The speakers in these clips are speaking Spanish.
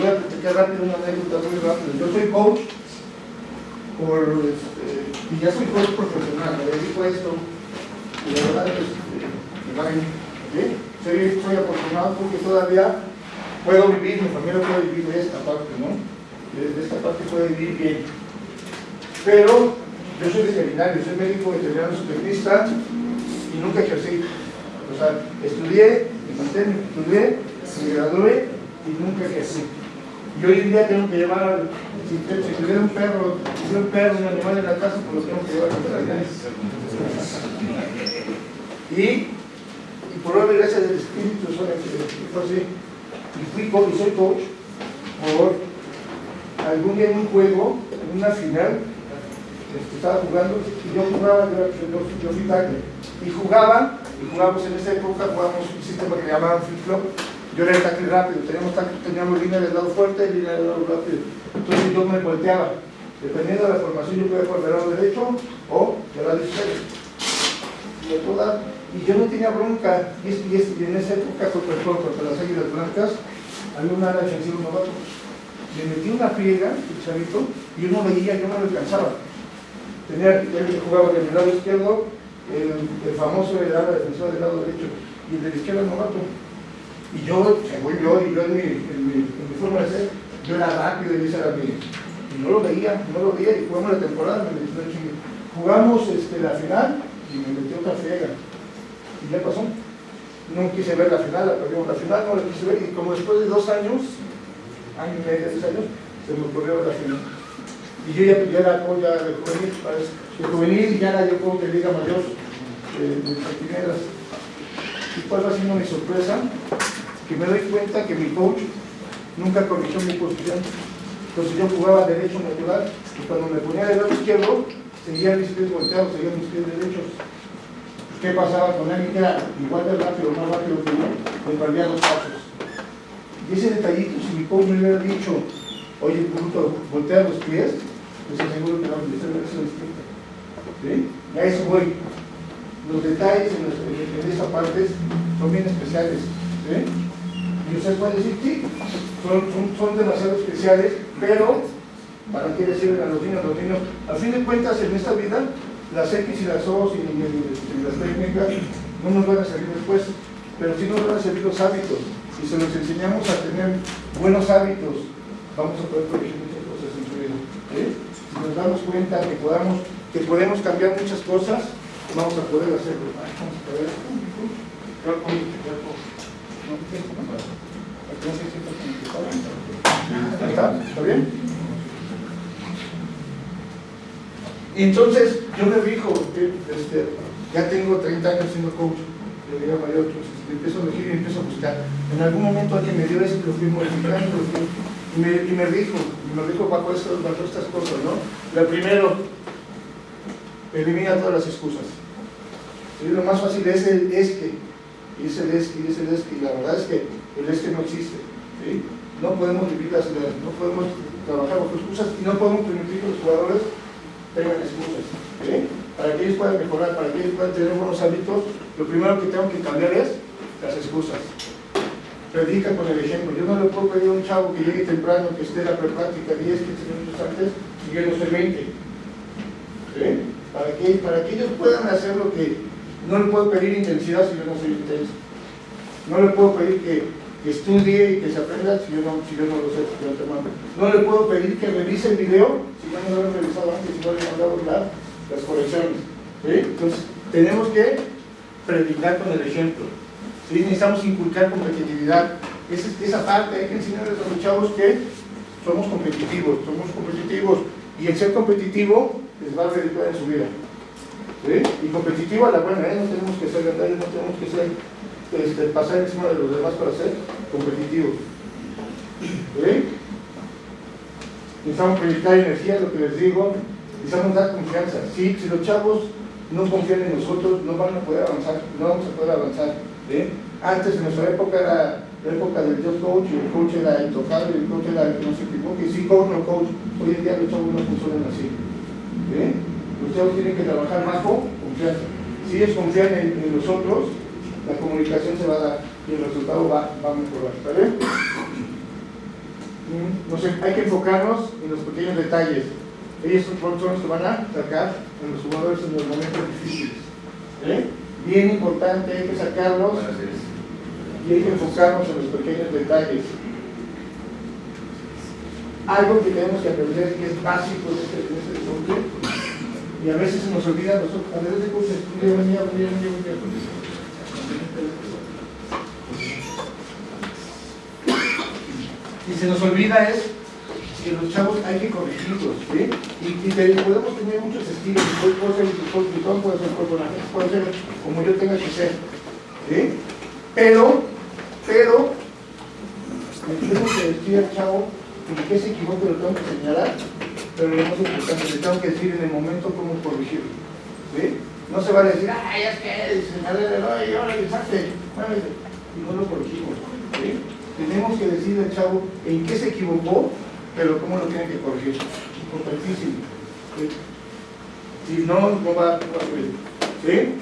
voy a platicar rápido una anécdota muy rápida. Yo soy coach por, este, y ya soy coach profesional, me dedico a esto, y la verdad es que me va bien. ¿sí? Soy, soy porque todavía puedo vivir, mi familia puede vivir de esta parte, ¿no? De, esta parte puede vivir bien. Pero yo soy veterinario, soy médico veterinario zootecnista y nunca ejercí. O sea, estudié, me estudié, me gradué y nunca ejercí. Y hoy en día tengo que llevar, si, si un perro, si tuviera un perro, un animal en la casa, pues lo tengo que llevar a la Y, y por obra y gracia del Espíritu, soy, así. Y fui coach, y soy coach por algún día en un juego, en una final, este, estaba jugando y yo jugaba, yo, yo, yo fui tackle. Y jugaba, y jugábamos en esa época, jugábamos un sistema que llamaban flip flop. Yo era el tackle rápido, teníamos, teníamos línea del lado fuerte y línea del lado rápido. Entonces yo me volteaba. Dependiendo de la formación, yo podía por el lado derecho o del lado izquierdo. Y, yo no tenía bronca. Y, en esa época, contra el contra las águilas blancas, había un ala defensivo novato. Le metí una friega, el chavito, y yo no veía, yo no lo alcanzaba. Tenía, él jugaba del lado izquierdo, el, famoso era ala defensor del lado derecho, y el de la izquierda novato. Y yo, según yo, y yo en mi, en mi, en mi forma de ser, yo era rápido y era mi. Y no lo veía, no lo veía, y jugamos la temporada, me chingue. Jugamos este, la final y me metí otra friega. Y ya pasó. No quise ver la final, la perdimos la final, no la quise ver, y como después de dos años, año y medio, dos años, se me ocurrió la final. Y yo ya, ya era ya de juvenil, parece. De juvenil ya era yo coach de Liga Mayor, de, de Santineras. ¿Y cuál va siendo mi sorpresa? Que me doy cuenta que mi coach nunca corrigió mi posición. Entonces yo jugaba derecho natural y cuando me ponía del lado izquierdo, seguía mis pies volteados, seguía mis pies derechos. ¿Qué pasaba con alguien que era igual de rápido, más rápido que yo? Me perdía dos pasos. Y ese detallito, si mi coach me hubiera dicho, oye, bruto, voltea los pies, pues aseguro que la utilización es distinta. ¿Sí? Y a eso voy. Los detalles en, los, en, en esa parte son bien especiales. ¿sí? Y usted puede decir, sí, son, son, son demasiado especiales, pero ¿para qué decirle a los niños? Los niños, a fin de cuentas, en esta vida, las X y las O y, las técnicas no nos van a servir después, pero sí nos van a servir los hábitos. Y si nos enseñamos a tener buenos hábitos, vamos a poder corregir muchas cosas en su vida. ¿sí? Si nos damos cuenta que, podamos, que podemos cambiar muchas cosas, vamos a poder hacerlo. Vamos a poder. ¿Está? ¿Está bien? Y entonces yo me fijo, este, ya tengo 30 años siendo coach Liga Mayor, entonces empiezo a elegir y empiezo a buscar. En algún momento alguien me dio esto, lo fui modificando, y, me, y me rijo, y me rijo bajo, esto, bajo estas cosas, ¿no? Lo primero, elimina todas las excusas. ¿Sí? Lo más fácil es el es que, y es el y es el y la verdad es que el es que no existe. ¿sí? No podemos vivir las ideas, no podemos trabajar bajo excusas y no podemos permitir que los jugadores tengan excusas. Para que ellos puedan mejorar, para que ellos puedan tener buenos hábitos, lo primero que tengo que cambiar es las excusas. Predica con el ejemplo. Yo no le puedo pedir a un chavo que llegue temprano, que esté la prepráctica 10, 15 minutos antes, y yo no soy 20. ¿Sí? Para que, para que ellos puedan hacer lo que no le puedo pedir intensidad si yo no soy intenso. No le puedo pedir que, que estudie y que se aprenda si yo no, si yo no lo sé. No le puedo pedir que revise el video si yo no lo he revisado antes, si no le he mandado las, correcciones. Entonces, tenemos que predicar con el ejemplo. Necesitamos inculcar competitividad. Esa, esa parte hay que enseñarles a los chavos que somos competitivos, somos competitivos y el ser competitivo les va a redituar en su vida. ¿Sí? Y competitivo a la buena, ¿eh? no tenemos que ser grandes, no tenemos que ser este, pasar encima de los demás para ser competitivos. ¿sí? Necesitamos proyectar energía, lo que les digo, necesitamos dar confianza. ¿sí? Si los chavos no confían en nosotros, no van a poder avanzar, no vamos a poder avanzar. ¿sí? Antes, en nuestra época, era la época del just coach, el coach era intocable, el coach era el que no se equivoque, sí, coach, no coach. Hoy en día los chavos no funcionan así. ¿sí? Chavos tienen que trabajar bajo confianza. Si ellos confían en, en nosotros, la comunicación se va a dar y el resultado va, va a mejorar. ¿Está bien? Mm, no sé, hay que enfocarnos en los pequeños detalles. Ellos son los que van a sacar a los jugadores en los momentos difíciles. ¿Eh? Bien importante, hay que sacarlos y hay que enfocarnos en los pequeños detalles. Algo que tenemos que aprender que es básico de este, este deporte y a veces se nos olvida nosotros, a veces venía, venía, venía, Y se nos olvida es que los chavos hay que corregirlos, ¿sí? Y, y podemos tener muchos estilos, puede ser un puede ser personaje, puede ser como yo tenga que ser, ¿sí? Pero, pero, me tengo que decir al chavo que qué se equivoca lo tengo que señalar, pero lo más importante, le tengo que decir en el momento cómo corregirlo, ¿sí? No se va a decir, ay, es que señalé el oye, ahora le saque, y no lo corregimos, ¿sí? Tenemos que decirle al chavo en qué se equivocó pero ¿cómo lo tienen que corregir? Importantísimo. Si no, no va, a subir. ¿Sí?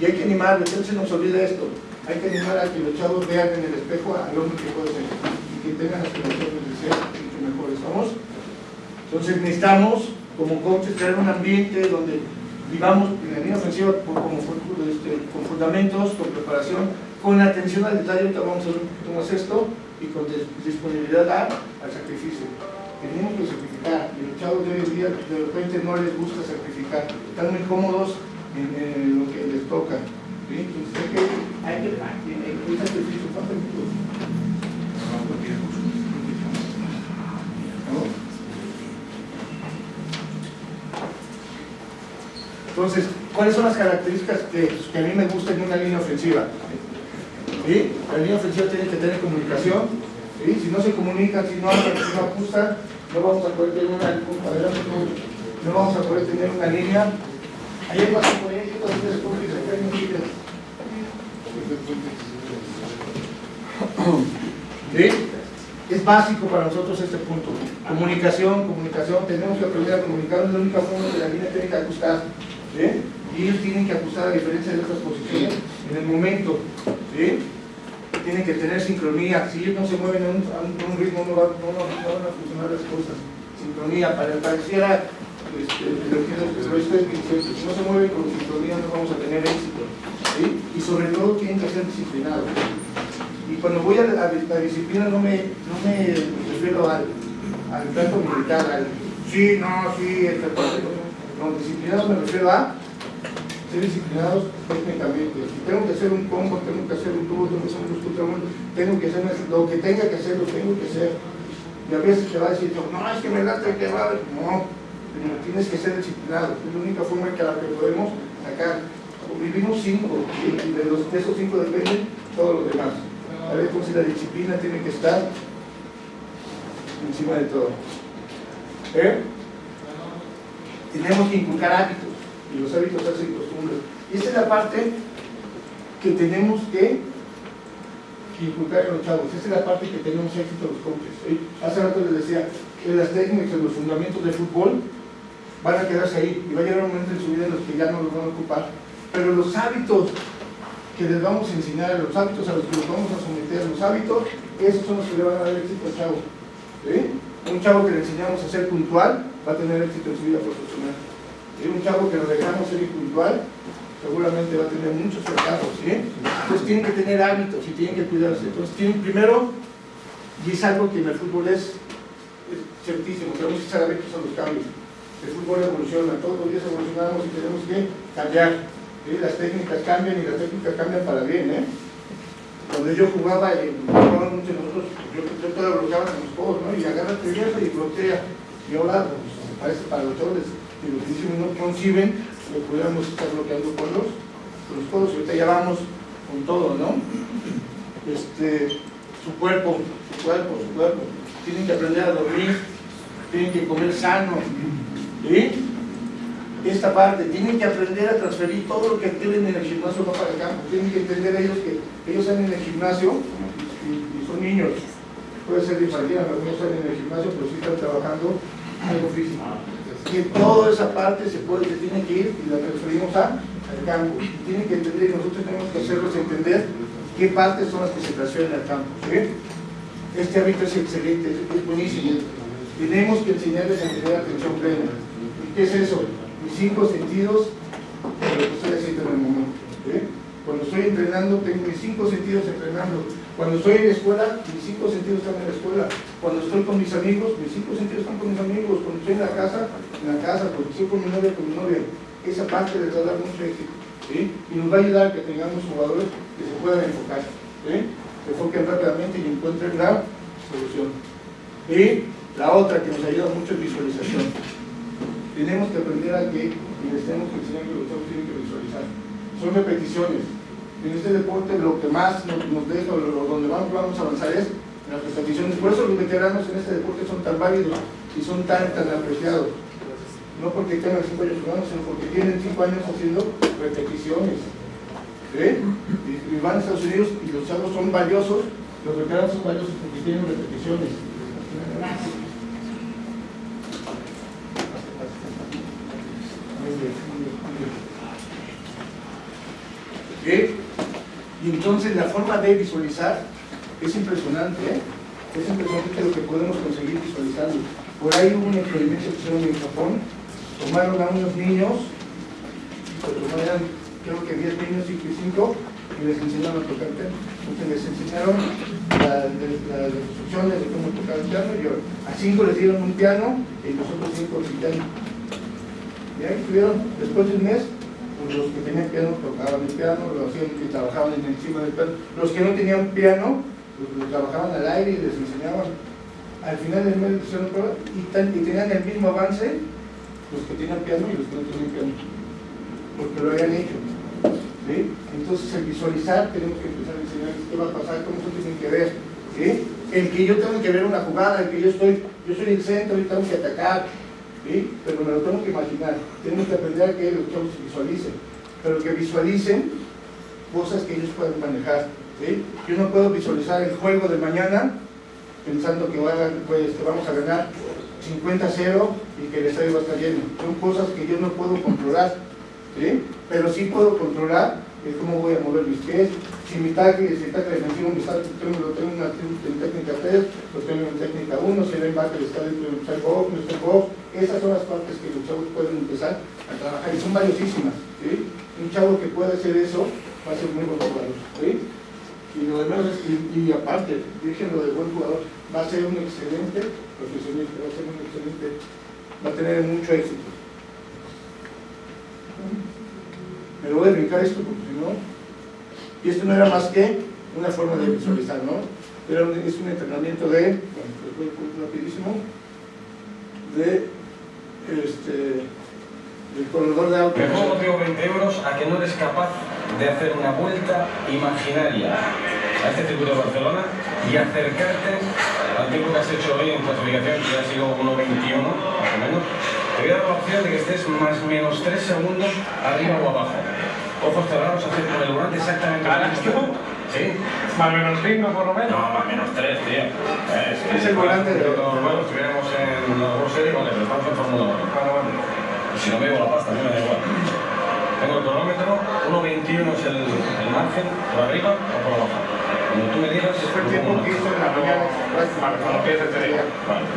Y hay que animar, entonces se nos olvida esto. Hay que animar a que los chavos vean en el espejo al hombre que puede ser y que tengan aspiraciones de ser mucho mejores. ¿Estamos? Entonces necesitamos, como coaches, crear un ambiente donde vivamos en la línea ofensiva como, este, con fundamentos, con preparación, con atención al detalle. Ahorita vamos a ver un poquito más esto y con disponibilidad al sacrificio. Tenemos que sacrificar y los chavos de hoy en día de repente no les gusta sacrificar, están muy cómodos en, lo que les toca. Entonces hay que, hay que, hay que sacrificio, Entonces, ¿cuáles son las características que, a mí me gustan en una línea ofensiva? La línea ofensiva tiene que tener comunicación. Si no se comunica, si no habla, si no ajusta, no vamos a poder tener una, no vamos a poder tener una línea. Ayer pasó por ahí, ¿Sí? Es básico para nosotros este punto. Comunicación, comunicación, tenemos que aprender a comunicar, es la única forma que la línea tiene que ajustar. ¿Sí? Y ellos tienen que ajustar a diferencia de otras posiciones en el momento. ¿sí? tienen que tener sincronía. Si ellos no se mueven a un, un, ritmo, no, va, no, van a funcionar las cosas. Sincronía, para, pareciera este, lo que si no se mueven con sincronía no vamos a tener éxito. Y sobre todo tienen que ser disciplinados. Y cuando voy a la, disciplina no me, no me refiero al, al trato militar, al sí, no, sí, esta No, disciplinados me refiero a ser disciplinados técnicamente. Si tengo que hacer un combo, tengo que hacer un tubo, tengo que hacer un tubo, tengo que hacer lo que tenga que hacer, lo tengo que hacer. Y a veces te va a decir, no, es que me late que va, no, tienes que ser disciplinado. Es la única forma en que la que podemos sacar. Vivimos cinco, y de, los, de esos cinco dependen todos los demás. A ver, entonces la disciplina tiene que estar encima de todo. ¿Eh? Tenemos que inculcar hábitos y los hábitos hacen costumbres. Y esa es la parte que tenemos que inculcar en los chavos. Esa es la parte que tenemos éxito los coaches. Hace rato les decía que las técnicas, los fundamentos del fútbol van a quedarse ahí y va a llegar un momento en su vida en los que ya no los van a ocupar. Pero los hábitos que les vamos a enseñar, los hábitos a los que los vamos a someter, los hábitos, esos son los que le van a dar éxito al chavo. Un chavo que le enseñamos a ser puntual va a tener éxito en su vida profesional un chavo que lo dejamos ser impuntual, seguramente va a tener muchos fracasos, ¿sí? Entonces tienen que tener hábitos y tienen que cuidarse. Entonces tienen primero, y es algo que en el fútbol es, ciertísimo, tenemos que estar abiertos a los cambios. El fútbol evoluciona, todos los días evolucionamos y tenemos que cambiar. Las técnicas cambian y las técnicas cambian para bien, ¿eh? Cuando yo jugaba, y jugaban muchos nosotros, yo, yo todavía bloqueaba con los codos, ¿no? Y agarra el y bloquea. Y ahora, pues, parece para los chavos que los físicos no conciben que pudiéramos estar bloqueando con los, con los codos. Ahorita ya vamos con todo, ¿no? Este, su cuerpo, su cuerpo, su cuerpo. Tienen que aprender a dormir, tienen que comer sano. ¿sí? Esta parte, tienen que aprender a transferir todo lo que tienen en el gimnasio no para el campo. Tienen que entender ellos que ellos están en el gimnasio y, son niños. Puede ser infantil, algunos están en el gimnasio, pero sí están trabajando algo físico que toda esa parte se puede, se tiene que ir y la transferimos a, al campo. Tienen que entender y nosotros tenemos que hacerlos entender qué partes son las que se al campo. ¿sí? Este hábito es excelente, es buenísimo. Tenemos que enseñarles a tener atención plena. ¿Y qué es eso? Mis cinco sentidos lo que estoy haciendo en el momento. Cuando estoy entrenando, tengo mis cinco sentidos entrenando. Cuando estoy en la escuela, mis cinco sentidos están en la escuela. Cuando estoy con mis amigos, mis cinco sentidos están con mis amigos. Cuando estoy en la casa, en la casa. Cuando estoy con mi novia, con mi novia. Esa parte les va a dar mucho éxito. Y nos va a ayudar a que tengamos jugadores que se puedan enfocar. ¿sí? Se enfoquen rápidamente y encuentren la solución. Y la otra que nos ayuda mucho es visualización. Tenemos que aprender a que, y les tenemos que enseñar que los tienen que visualizar. Son repeticiones. En este deporte lo que más nos, deja, lo- donde vamos, vamos a avanzar es las repeticiones. Por eso los veteranos en este deporte son tan válidos y son tan, tan apreciados. No porque tengan 5 años jugando, sino porque tienen 5 años haciendo repeticiones. ¿Sí? Y, van a Estados Unidos y los chavos son valiosos, los veteranos son valiosos porque tienen repeticiones. ¿Qué? Y entonces la forma de visualizar es impresionante, ¿eh? Es impresionante lo que podemos conseguir visualizando. Por ahí hubo un experimento que hicieron en Japón, tomaron a unos niños, pues, tomaron, creo que 10 niños, 5 y 5, y les enseñaron a tocar piano. Entonces les enseñaron la- la- las instrucciones de cómo tocar el piano, y a 5 les dieron un piano y los otros 5 sin piano. Y ahí estuvieron, después de un mes, los que tenían piano tocaban el piano, lo hacían y trabajaban en- encima del piano. Los que no tenían piano, pues lo trabajaban al aire y les enseñaban. Al final del mes hicieron prueba y, y tenían el mismo avance los que tenían piano y los que no tenían piano. Porque lo habían hecho. Entonces, al visualizar, tenemos que empezar a enseñarles qué va a pasar, cómo se tienen que ver. ¿sí? El que yo tengo que ver una jugada, el que yo estoy, yo soy el centro y tengo que atacar, ¿sí? pero me lo tengo que imaginar. Tenemos que aprender a que los chavos visualicen, pero que visualicen cosas que ellos pueden manejar. ¿sí? Yo no puedo visualizar el juego de mañana pensando que, pues, vamos a ganar 50-0 y que el estadio va a estar lleno. Son cosas que yo no puedo controlar, ¿sí? pero sí puedo controlar cómo voy a mover mis pies. Si mi tackle, si el tackle defensivo me está, tengo, lo tengo en, técnica 3, lo tengo en técnica 1, si el linebacker está dentro side box, en box. Esas son las partes que los chavos pueden empezar a trabajar y son valiosísimas. ¿sí? Un chavo que pueda hacer eso va a ser muy buen jugador. ¿sí? Y lo demás, y, y aparte, déjenlo de buen jugador, va a ser un excelente profesionista, va a ser un excelente, va a tener mucho éxito. Me lo voy a brincar esto porque si no, y esto no era más que una forma de visualizar, ¿no? Era un, es un entrenamiento de, bueno, voy a rapidísimo, de, este, del corredor de auto. Mejor motivo 20 euros a que no eres capaz de hacer una vuelta imaginaria a este circuito de Barcelona y acercarte al tiempo que has hecho hoy en clasificación, que ha sido 1.21 más o menos. Te voy a dar la opción de que estés más o menos 3 segundos arriba o abajo. Ojos cerrados, hacer con el volante exactamente lo ¿Ahora mismo. ¿Sí? Más menos 5 por lo menos. No, más o menos 3, tío. Eh, sí, Es el volante de- Bueno, estuviéramos en la World Series, vale, pero estamos en Fórmula 1. Claro, bueno. Si no me llevo la pasta, a mí me da igual. Tengo el cronómetro, 1.21 es el, el margen, por arriba o por abajo. Cuando tú me digas, Fue el tiempo que hizo en la mañana. Vale, cuando empiece te digo. Vale.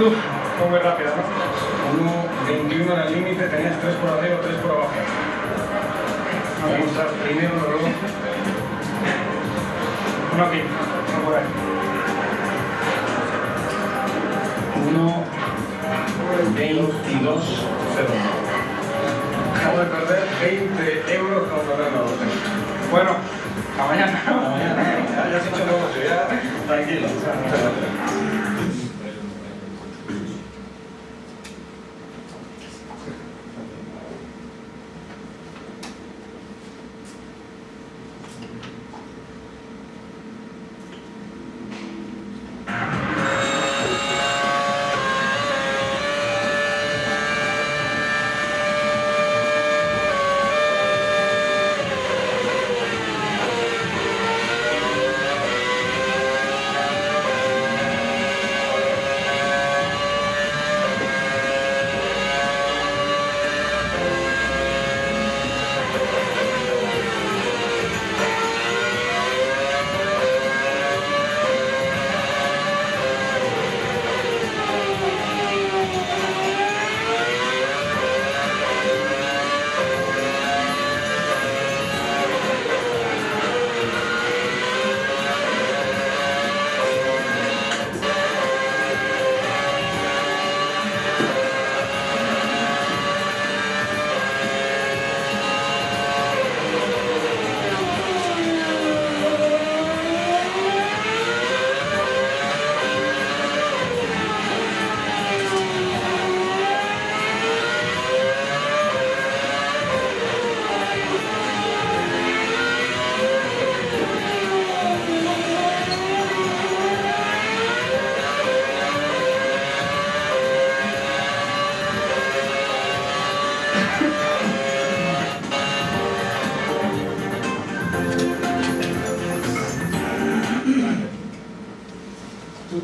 Fue rápida, ¿no? 1.21 era el límite, tenías 3 por arriba, 3 por abajo. Vamos a primero, luego. Uno aquí, uno por ahí. 1, 22, 0. Acabo de perder 20 euros con Fernando. Bueno, hasta mañana. Hasta mañana. Ya, ya has hecho negocio, ya. Tranquilo.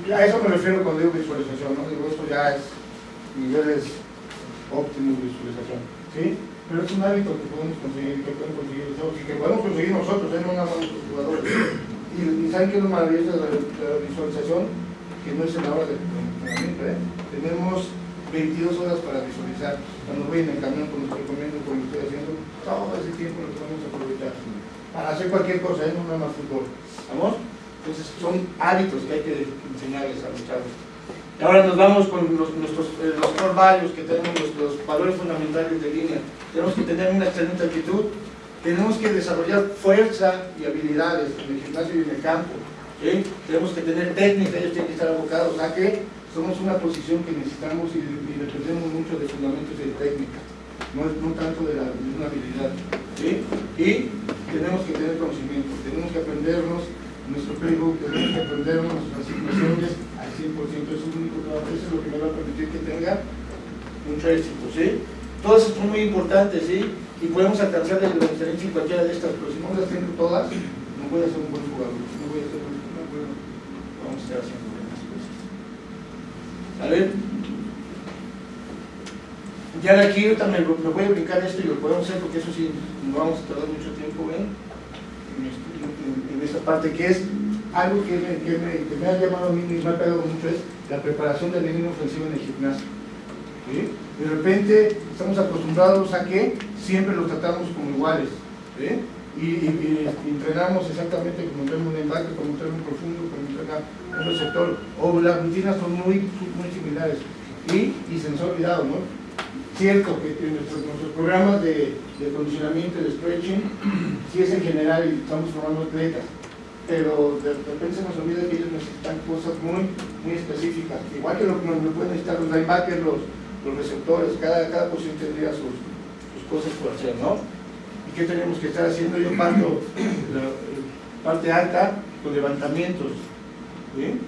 A eso me refiero cuando digo visualización, ¿no? Digo, esto ya es niveles óptimos de visualización, ¿sí? Pero es un hábito que podemos conseguir, que pueden conseguir los otros, y que podemos conseguir nosotros, ¿eh? no nada más los jugadores. Y, ¿saben qué es lo maravilloso de la, visualización? Que no es en la hora de entrenamiento, ¿eh? Tenemos 22 horas para visualizar. Cuando voy en el camión, cuando estoy comiendo, cuando estoy haciendo, todo ese tiempo lo podemos aprovechar para hacer cualquier cosa, ¿eh? no nada más fútbol. ¿Vamos? Entonces son hábitos que hay que enseñarles a los chavos. Y ahora nos vamos con los, nuestros, eh, los core values que tenemos, los, los valores fundamentales de línea. Tenemos que tener una excelente actitud, tenemos que desarrollar fuerza y habilidades en el gimnasio y en el campo. ¿sí? Tenemos que tener técnica, ellos tienen que estar abocados a que somos una posición que necesitamos y, y dependemos mucho de fundamentos y de técnica, no, no tanto de, la, una habilidad. ¿sí? Y tenemos que tener conocimiento, tenemos que aprendernos nuestro playbook, tenemos que aprendernos las asignaciones al 100%, eso es lo único que va a es lo que me va a permitir que tenga mucho éxito, ¿sí? Todas son muy importantes, ¿sí? Y podemos alcanzar la excelencia en cualquiera de estas, pero si no las tengo todas, no voy a ser un buen jugador, no voy a ser un no puedo, vamos a estar haciendo buenas cosas. ¿Sale? Ya de aquí ahorita me, me voy a brincar esto y lo podemos hacer porque eso sí, no vamos a tardar mucho tiempo en, en, en, en esta parte que es algo que me, que, me, ha llamado a mí y me ha pegado mucho es la preparación de la línea ofensiva en el gimnasio. ¿sí? De repente estamos acostumbrados a que siempre los tratamos como iguales. y, entrenamos exactamente como entrena un embarque, como entrena un profundo, como entrena un receptor. O las rutinas son muy, muy similares. Y, y se nos ha olvidado, ¿no? Cierto que nuestros, nuestros programas de, de condicionamiento, de stretching, sí es en general y estamos formando atletas, pero de repente se nos olvida que ellos necesitan cosas muy, muy específicas. Igual que lo lo pueden necesitar los linebackers, los, los receptores, cada, cada posición tendría sus, sus cosas por hacer, ¿no? ¿Y qué tenemos que estar haciendo? Yo parto la parte alta con levantamientos, ¿sí?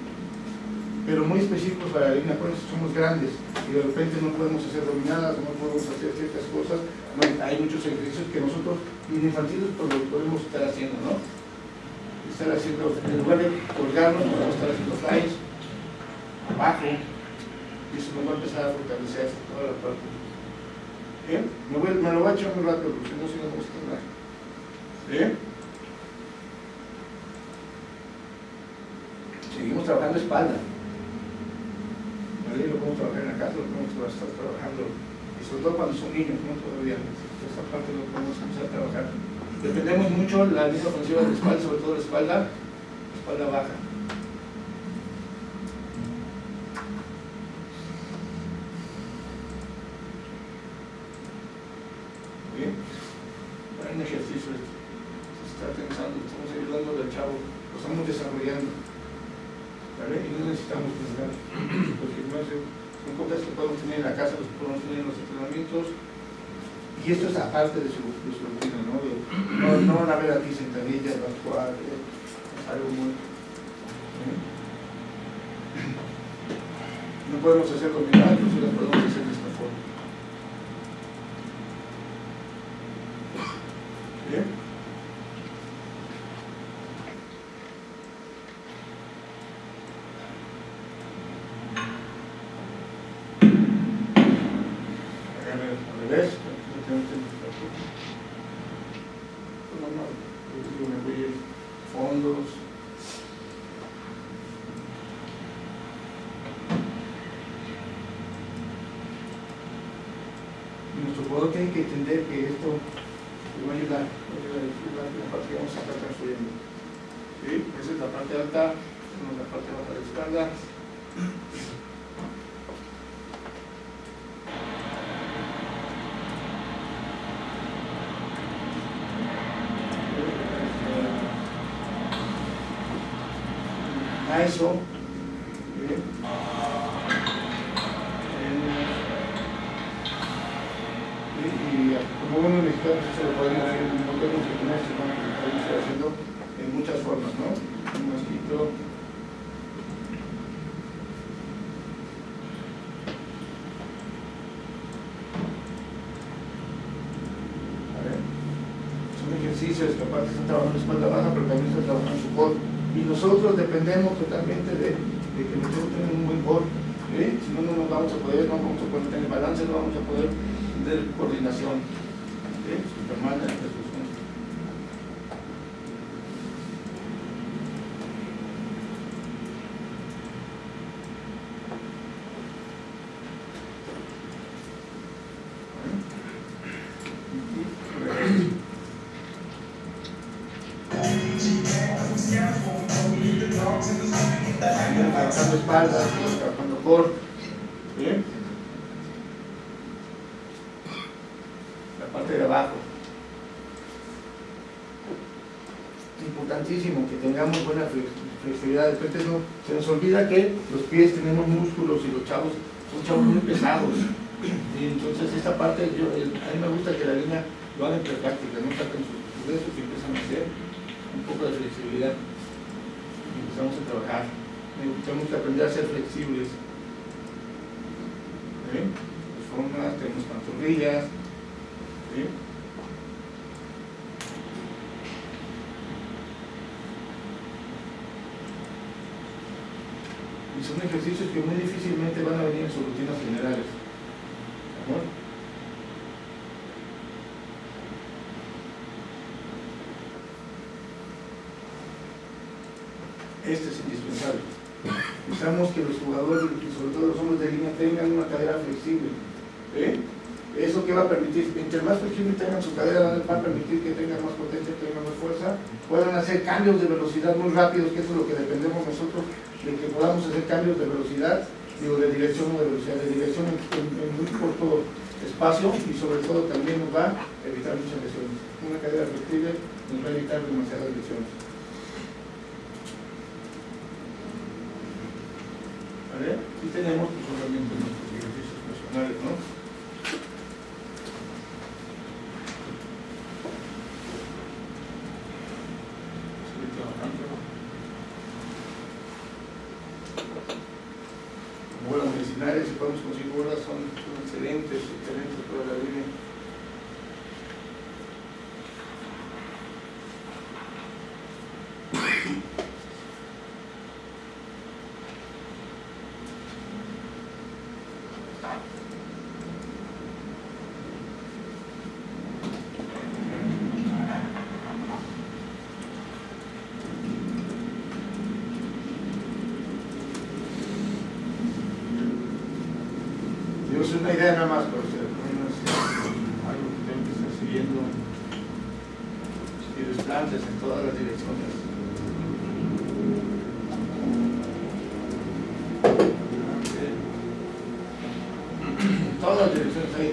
Pero muy específicos para la línea, por somos grandes y de repente no podemos hacer dominadas, no podemos hacer ciertas cosas, bueno, hay muchos ejercicios que nosotros infantiles pues, podemos estar haciendo, ¿no? Estar haciendo, en lugar de colgarnos, podemos estar haciendo flies, abajo, y eso nos va a empezar a fortalecer toda la parte. ¿Eh? Me, lo voy a echar muy rápido porque no si no vamos. ¿Eh? Seguimos trabajando espalda. A estar trabajando, y sobre todo cuando son niños, ¿no? Todavía, esta parte lo podemos empezar a trabajar. Dependemos mucho la línea ofensiva de la espalda, sobre todo la espalda, la espalda baja. Bien, hay un ejercicio, se está pensando, estamos ayudando al chavo, lo estamos desarrollando. ¿vale? Y no necesitamos pensar. Los gimnasios son cosas que podemos tener en la casa, los podemos tener en los entrenamientos. Y esto es aparte de su, de su rutina, ¿no? De- no, no van a ver aquí sentadillas, las cuadras, es algo muy. ¿eh? No podemos hacer combinadas, pero sí las podemos hacer de esta forma. ¿Bien? Agarre al revés, prácticamente no, no, yo digo, me voy a ir fondos. Y Nuestro jugador tiene que entender que esto le va a ayudar, le va a ayudar, es la, la parte que vamos a estar construyendo. ¿Sí? Esa es la parte alta, esa es la parte baja de la espalda. A eso. Bien. Eh, y, y como buenos mexicanos eso lo podemos hacer, no podemos imaginar esto, ¿no? lo podemos ir haciendo en muchas formas, ¿no? Un mosquito. A ver. Son ejercicios que aparte están trabajando espalda baja, pero también están trabajando su core. Y nosotros dependemos totalmente de, de que nosotros tengamos un buen core. ¿sí? Si no, no nos vamos a poder, no vamos a poder tener balance, no vamos a poder tener coordinación. Trabajando espaldas, trabajando core. Bien. La parte de abajo. Importantísimo que tengamos buena flex- flexibilidad. De repente no, se nos olvida que los pies tenemos músculos y los chavos son chavos muy pesados. Y entonces esta parte, yo, a mí me gusta que la línea lo hagan entre práctica, no saquen sus dedos y empiezan a hacer un poco de flexibilidad. Y empezamos a trabajar. Tenemos que aprender a ser flexibles. ¿Sí? Formas, tenemos pantorrillas. Y son ejercicios que muy difícilmente van a venir en sus generales. Este es indispensable. Necesitamos que los jugadores, y sobre todo los hombres de línea, tengan una cadera flexible. ¿eh? Eso que va a permitir, entre más flexible tengan su cadera, va a permitir que tengan más potencia, tengan más fuerza, puedan hacer cambios de velocidad muy rápidos, que eso es lo que dependemos nosotros, de que podamos hacer cambios de velocidad, digo, de dirección o de velocidad, de dirección en muy corto espacio y sobre todo también nos va a evitar muchas lesiones. Una cadera flexible nos va a evitar demasiadas lesiones. ¿Vale? Y tenemos pues, obviamente nuestros ejercicios personales, ¿no? Estoy trabajando. Bolas medicinales, si podemos conseguir bolas, son, son excelentes, excelentes para la línea. Dios es una idea nada más para ustedes, no es algo que tengo que estar siguiendo. Si plantas en todas las direcciones. En todas las direcciones ahí,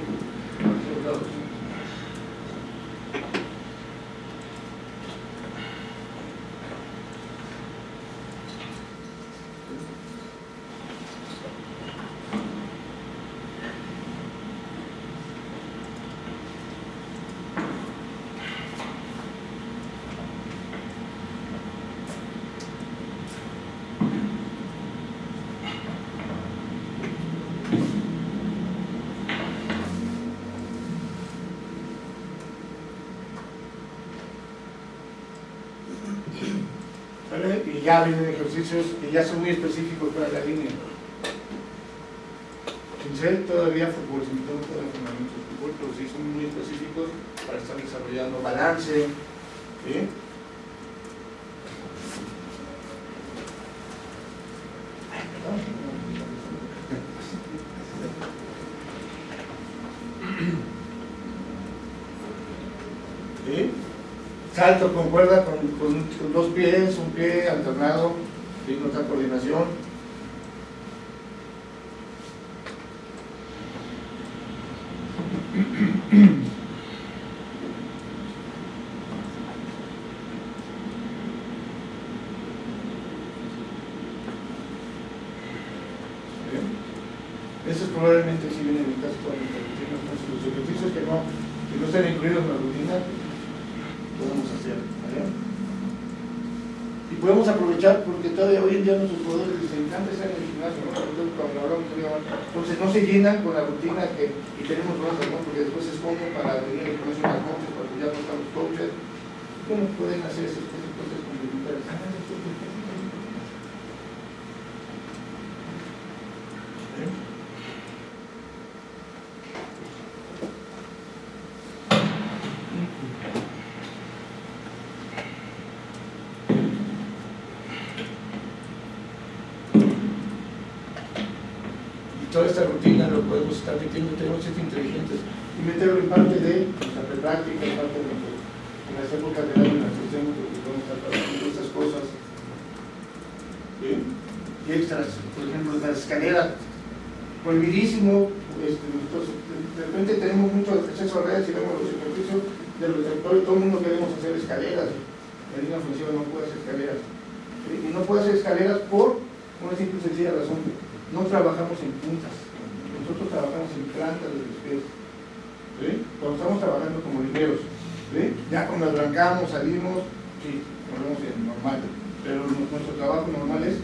por todos lados. ¿Vale? Y ya vienen ejercicios que ya son muy específicos para la línea. Ser todavía fútbol, sin tener todavía fundamentos de fútbol, pero sí son muy específicos para estar desarrollando balance. Salto con cuerda con, con- con dos pies, un pie alternado, sin otra coordinación. Bien. Esos probablemente sí vienen en casi todas las rutinas, ¿no? los ejercicios que no, que no estén incluidos en la rutina, podemos hacer. ¿vale? Y podemos aprovechar porque todavía hoy en día nuestros jugadores les encanta estar en el gimnasio, ¿no? Sobre todo cuando hablamos de Liga One. Con la rutina que y tenemos bronca, ¿no? porque después se esconden para venir al gimnasio unas noches, para que ya no están los coaches. ¿Cómo pueden hacer esas cosas cosas complementarias? ¿Eh? y toda esta rutina tenemos que ser inteligentes. Y meterlo en parte de nuestra práctica, en parte de, en las épocas las que estemos, porque podemos estar haciendo estas cosas. Y extras, por ejemplo, las escaleras, prohibidísimo, este, de de repente tenemos mucho acceso a redes y vemos los ejercicios de los sectores, todo el mundo queremos hacer escaleras, la línea función no puede hacer escaleras. ¿sí? Y no puede hacer escaleras por una simple y sencilla razón, no trabajamos en puntas, nosotros trabajamos en plantas de los pies. ¿sí? Cuando estamos trabajando como ligeros, ¿sí? ya cuando arrancamos, salimos, sí, ponemos en normal, pero nuestro trabajo normal es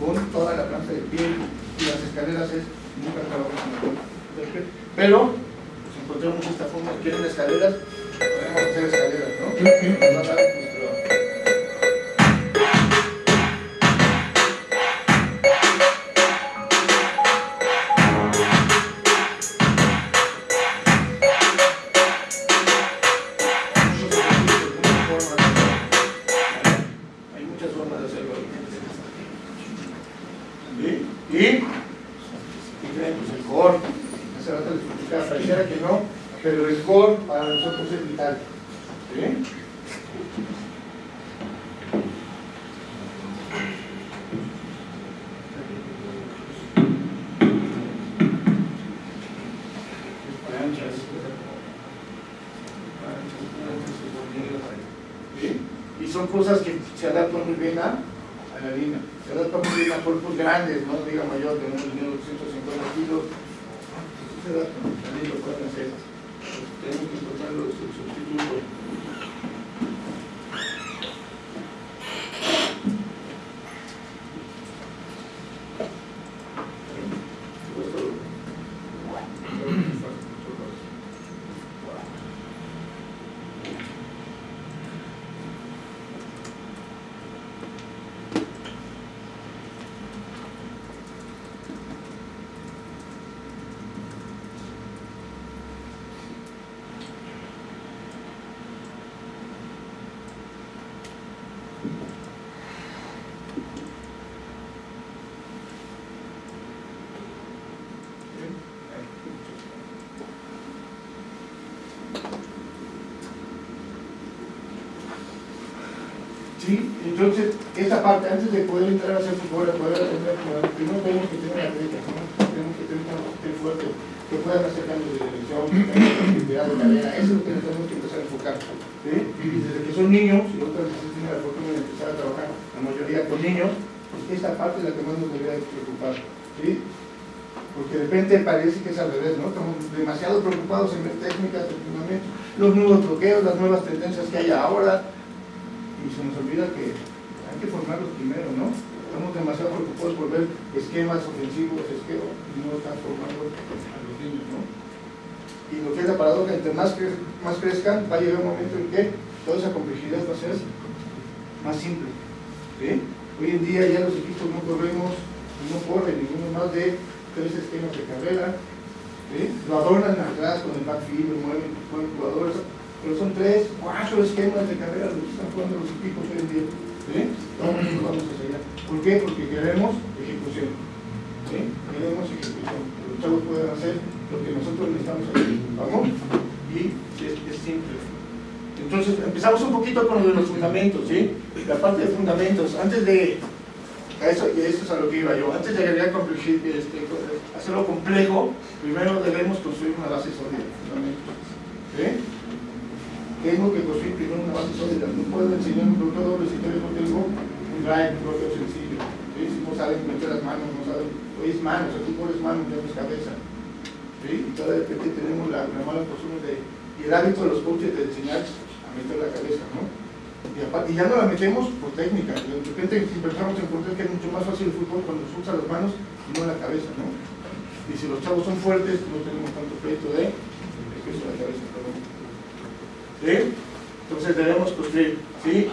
con toda la planta de pie y las escaleras es nunca trabajamos con la. Pero pues, encontramos esta forma, quieren escaleras, podemos hacer escaleras, ¿no? Entonces, esa parte, antes de poder entrar a hacer fútbol, a poder aprender, primero tenemos que tener atletas, ¿no? tenemos que tener atletas fuerte, que puedan hacer cambios de dirección, actividad de carrera, eso es lo que tenemos que empezar a enfocar. Y desde que son niños, y otras veces tienen la fortuna de empezar a trabajar, la mayoría con niños, pues esta parte es la que más nos debería preocupar. ¿sí? Porque de repente parece que es al revés, ¿no? Estamos demasiado preocupados en ver técnicas, los nuevos bloqueos, las nuevas tendencias que hay ahora, y se nos olvida que hay que formarlos primero, ¿no? Estamos demasiado preocupados por ver esquemas ofensivos, esquemas, y no están formando a los niños, ¿no? Y lo que es la paradoja, entre más, cre más crezcan, va a llegar un momento en que toda esa complejidad va a ser más simple. ¿sí? Hoy en día ya los equipos no corremos, no corren ninguno más de tres esquemas de carrera, ¿sí? lo adornan atrás con el backfield, lo mueven, mueven jugadores, pero son tres, cuatro esquemas de carrera los que están jugando los equipos hoy en día. ¿sí? Vamos, vamos hacia allá. ¿Por qué? Porque queremos ejecución. ¿sí? Queremos ejecución. Que los chavos puedan hacer lo que nosotros necesitamos hacer. ¿Vamos? Y es, es simple. Entonces, empezamos un poquito con lo de los fundamentos, ¿sí? La parte de fundamentos, antes de a eso, y eso es a lo que iba yo, antes de agregar este, hacerlo complejo, primero debemos construir una base sólida. ¿sí? Tengo que construir primero una base sólida. No puedo enseñar un productor doble si todavía no tengo un drive, bloqueo sencillo. ¿sí? Si no saben meter las manos, no saben, hoy es manos, el fútbol es mano, no es cabeza. ¿sí? Y de repente tenemos la, la mala costumbre de, y el hábito de los coaches de enseñar a meter la cabeza, ¿no? Y, ya no la metemos por técnica. De repente empezamos a encontrar que es mucho más fácil el fútbol cuando se usa las manos y no la cabeza, ¿no? Y si los chavos son fuertes, no tenemos tanto de, de peso de la cabeza, perdón. Entonces debemos construir, ¿sí?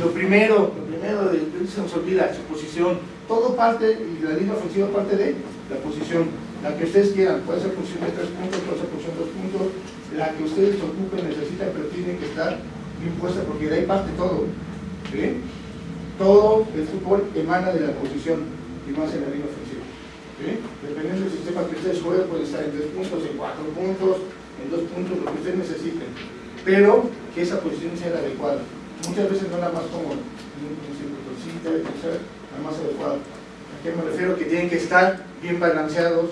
Lo primero, lo primero de, se nos olvida, su posición. Todo parte, y la línea ofensiva parte de la posición. La que ustedes quieran, puede ser posición de tres puntos, puede ser posición de dos puntos, la que ustedes ocupen, necesitan, pero tiene que estar bien puesta, porque de ahí parte todo. ¿sí? Todo el fútbol emana de la posición, y más en la línea ofensiva. ¿sí? Dependiendo del sistema que ustedes jueguen, puede estar en tres puntos, en cuatro puntos, en dos puntos, lo que ustedes necesiten pero que esa posición sea la adecuada. Muchas veces no la más cómoda, sí debe ser la más adecuada. ¿A qué me refiero? Que tienen que estar bien balanceados,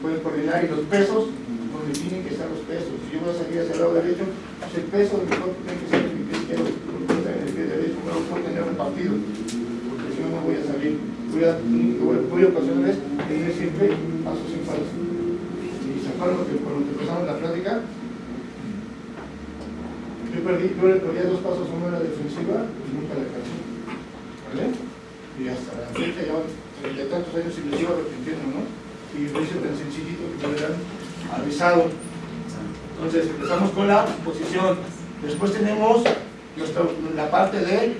pueden coordinar y los pesos, donde tienen que estar los pesos. Si yo voy a salir hacia el lado derecho, pues el peso de mi cuerpo tiene que ser en mi pie izquierdo, en el pie derecho, no puedo tener repartido, porque si no, no voy a salir. Voy a, voy a ocasionar tener siempre pasos sin falso. Y se acuerdan que cuando empezamos la plática, yo perdí, yo le perdía dos pasos uno en la defensiva y nunca la alcancé. ¿Vale? Y hasta la fecha ya treinta y tantos años y me sigo arrepintiendo, ¿no? Y lo hice tan sencillito que me hubieran avisado. Entonces empezamos con la posición. Después tenemos la parte de,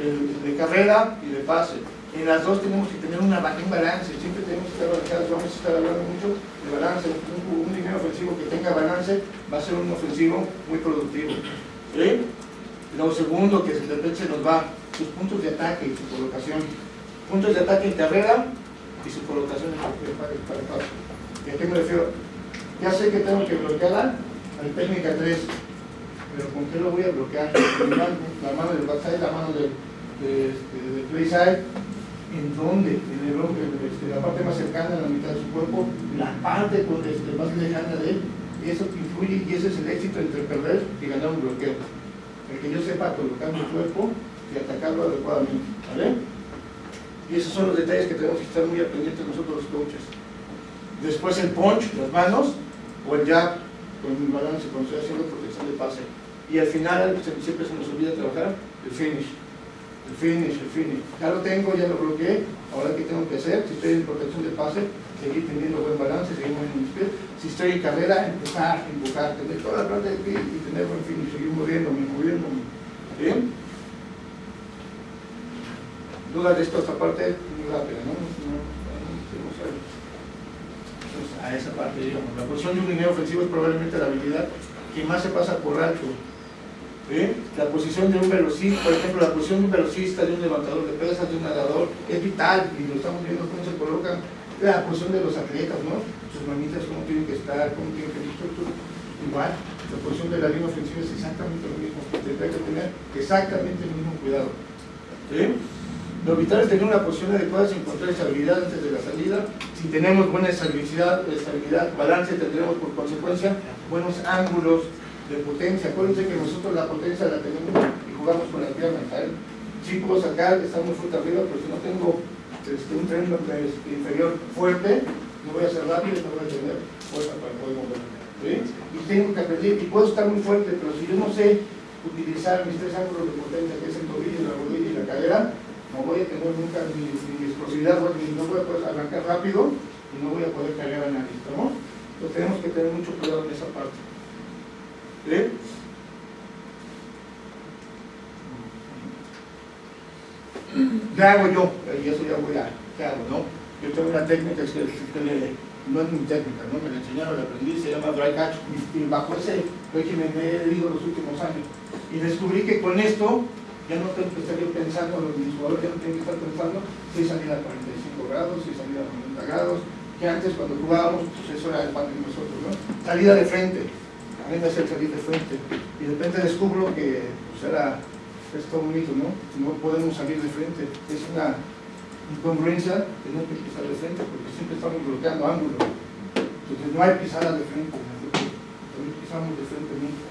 de, de carrera y de pase en las dos tenemos que tener una, un balance, siempre tenemos que estar balanceados, vamos a estar hablando mucho de balance, un, un dinero ofensivo que tenga balance va a ser un ofensivo muy productivo. Lo segundo que se nos va, sus puntos de ataque y su colocación. Puntos de ataque en carrera y su colocación en el. ¿Y a qué me refiero? Ya sé que tengo que bloquear al técnica 3, pero ¿con qué lo voy a bloquear? La mano del backside, la mano del de, de, de play side, en dónde, en, el, este, la parte más cercana a la mitad de su cuerpo, la parte este, más lejana de él, y eso influye y ese es el éxito entre perder y ganar un bloqueo. El que yo sepa colocar mi cuerpo y atacarlo adecuadamente. ¿vale? Y esos son los detalles que tenemos que estar muy pendientes nosotros los coaches. Después el punch, las manos, o el jab, con el balance, cuando estoy haciendo protección de pase. Y al final, siempre se nos olvida trabajar el finish el finish, el finish. Ya lo tengo, ya lo bloqueé. Ahora, ¿qué tengo que hacer? Si estoy en protección de pase, seguir teniendo buen balance, seguir moviendo mis pies. Si estoy en carrera, empezar, empujar, tener toda la parte de pie y tener buen finish, seguir moviéndome, moviéndome. ¿Bien? Dudas de esto, esta parte muy rápida, ¿no? no, a esa parte, digamos. La posición de un dinero ofensivo es probablemente la habilidad que más se pasa por alto ¿Eh? La posición de un velocista, por ejemplo, la posición de un velocista, de un levantador de pesas, de un nadador, es vital y lo estamos viendo cómo se colocan. La posición de los atletas, ¿no? Sus manitas, cómo tienen que estar, cómo tienen que estar, igual. La posición de la línea ofensiva es exactamente lo mismo. Tendrá que tener exactamente el mismo cuidado. ¿Sí? Lo vital es tener una posición adecuada sin encontrar estabilidad antes de la salida. Si tenemos buena estabilidad, estabilidad, balance, tendremos por consecuencia buenos ángulos de potencia. Acuérdense que nosotros la potencia la tenemos y jugamos con las piernas. ¿sabes? Sí puedo sacar, está muy fuerte arriba, pero si no tengo este, un tren inferior fuerte, no voy a ser rápido y no voy a tener fuerza para poder moverme. ¿sí? Y tengo que aprender, y puedo estar muy fuerte, pero si yo no sé utilizar mis tres ángulos de potencia, que es el tobillo, la rodilla y la cadera, no voy a tener nunca ni, ni explosividad, ni no voy a poder arrancar rápido y no voy a poder cargar a nadie, ¿estamos? Entonces tenemos que tener mucho cuidado en esa parte. ¿Qué hago yo? Y eso ya voy a, ¿qué hago? Yo tengo una técnica que, que no es mi técnica, ¿no? Me la enseñaron, la aprendí, se llama dry catch, y, bajo ese régimen me he ido los últimos años. Y descubrí que con esto ya no tengo que estar yo pensando, los jugadores ya no tienen que estar pensando si salida a 45 grados, si salida a 90 grados, que antes cuando jugábamos, pues eso era el pan de nosotros, ¿no? Salida de frente, a me hace salir de frente, y de repente descubro que pues era, es todo bonito, ¿no? No podemos salir de frente, es una incongruencia tener que pisar de frente, porque siempre estamos bloqueando ángulos, entonces no hay pisada de frente, no pisamos de frente nunca,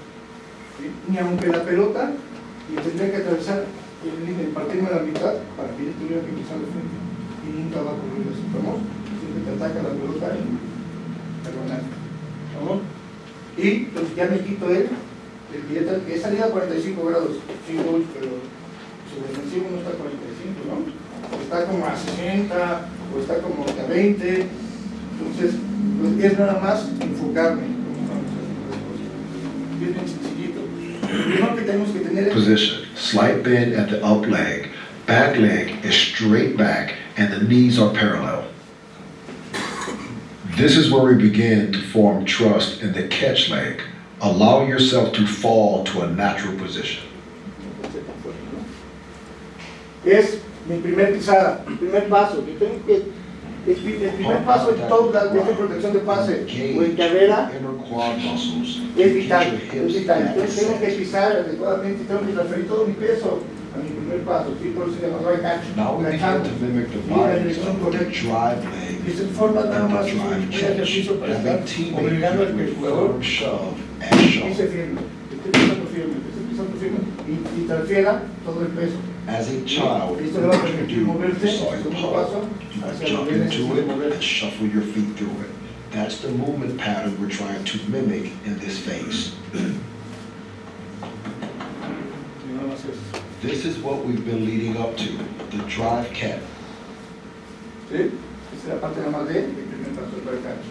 ni aunque la pelota y tendría que atravesar el límite, partirme a la mitad para que yo tuviera que pisar de frente. Y nunca va a ocurrir eso, ¿estamos? Siempre te ataca la pelota y ganaste, ¿estamos? Y pues ya me quito él, el que, es salida a 45 grados, sí voy, pero su defensivo no está a 45, ¿no? Está como a 60 o está como a 20, entonces pues es nada más enfocarme es que tenemos que tener es position. Slight bend at the up leg. Back leg is straight back and the knees are parallel. This is where we begin to form trust in the catch leg. Allow yourself to fall to a natural position. es mi primer pisada, mi primer paso. Yo tengo que, el, el primer paso en toda la de esta protección de pase o en carrera inner quad muscles. es vital, es vital. Entonces tengo que pisar adecuadamente, tengo que transferir todo mi peso a mi primer paso. Sí, por eso se llama dry catch. Now we begin to mimic the body dirección of the drive Y se forma nada más un drive un catch. ejercicio para estar obligando al que el with jugador firm shove and firme, que esté pisando firme, pisando firme y, y transfiera todo el peso. As a child, Esto le va a you permitir moverse, you saw el your segundo paso, hacia jump into it and shuffle your feet through it. That's the movement pattern we're trying to mimic in this phase. Y nada más eso. This is what we've been leading up to, the drive cat. ¿Sí? La parte nada más de mi primer catch.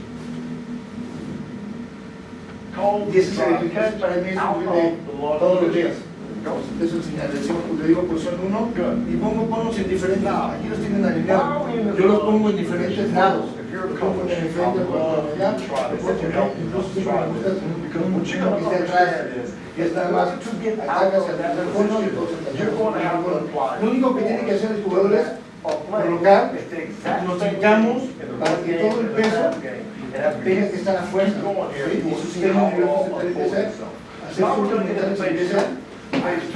Y ese el para mí es un de todos los días. Es señal, le digo, posición 1 y pongo en diferentes, aquí los tienen alineados, yo los pongo en diferentes lados, los pongo en el frente, los pongo allá, los pongo allá, incluso siempre me gusta con un chico que esté atrás, y es nada más, atacas al tercer cono y todos atacamos. Lo único que tiene que hacer el jugador es colocar, nos sentamos para que todo el peso tenga que estar a fuerza, ¿sí? y su sistema nervioso se tiene que hacer, hacer se empieza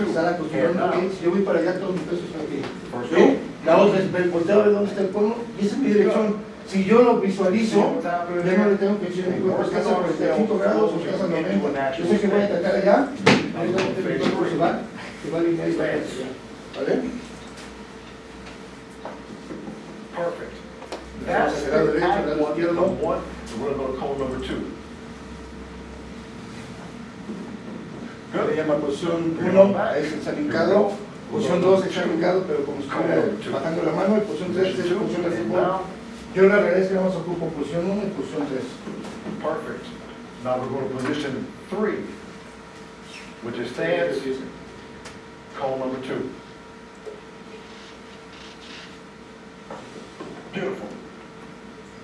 estar acostumbrando que si yo voy para allá, todo mi peso está aquí. ¿Sí? La otra es volteo a ver dónde está el y esa es mi dirección. Si yo lo visualizo, ya no le tengo que decir a mi cuerpo, estás a 45 grados o estás a 90. Yo sé que voy a atacar allá, ahorita mi cuerpo se va, se va a alinear y va a. ¿Vale? Perfect. That's hacer the derecho, act lado one, izquierdo. number one, and we're gonna go to cone number two. Se llama posición 1, es el salincado. Posición 2 es salincado, pero como si estuviera bajando la mano. Y posición 3 es posición de fútbol. Yo la realidad es que vamos a ocupar posición 1 y posición 3. Perfect. Now we're going to position three, which is stance, cone number two. Beautiful.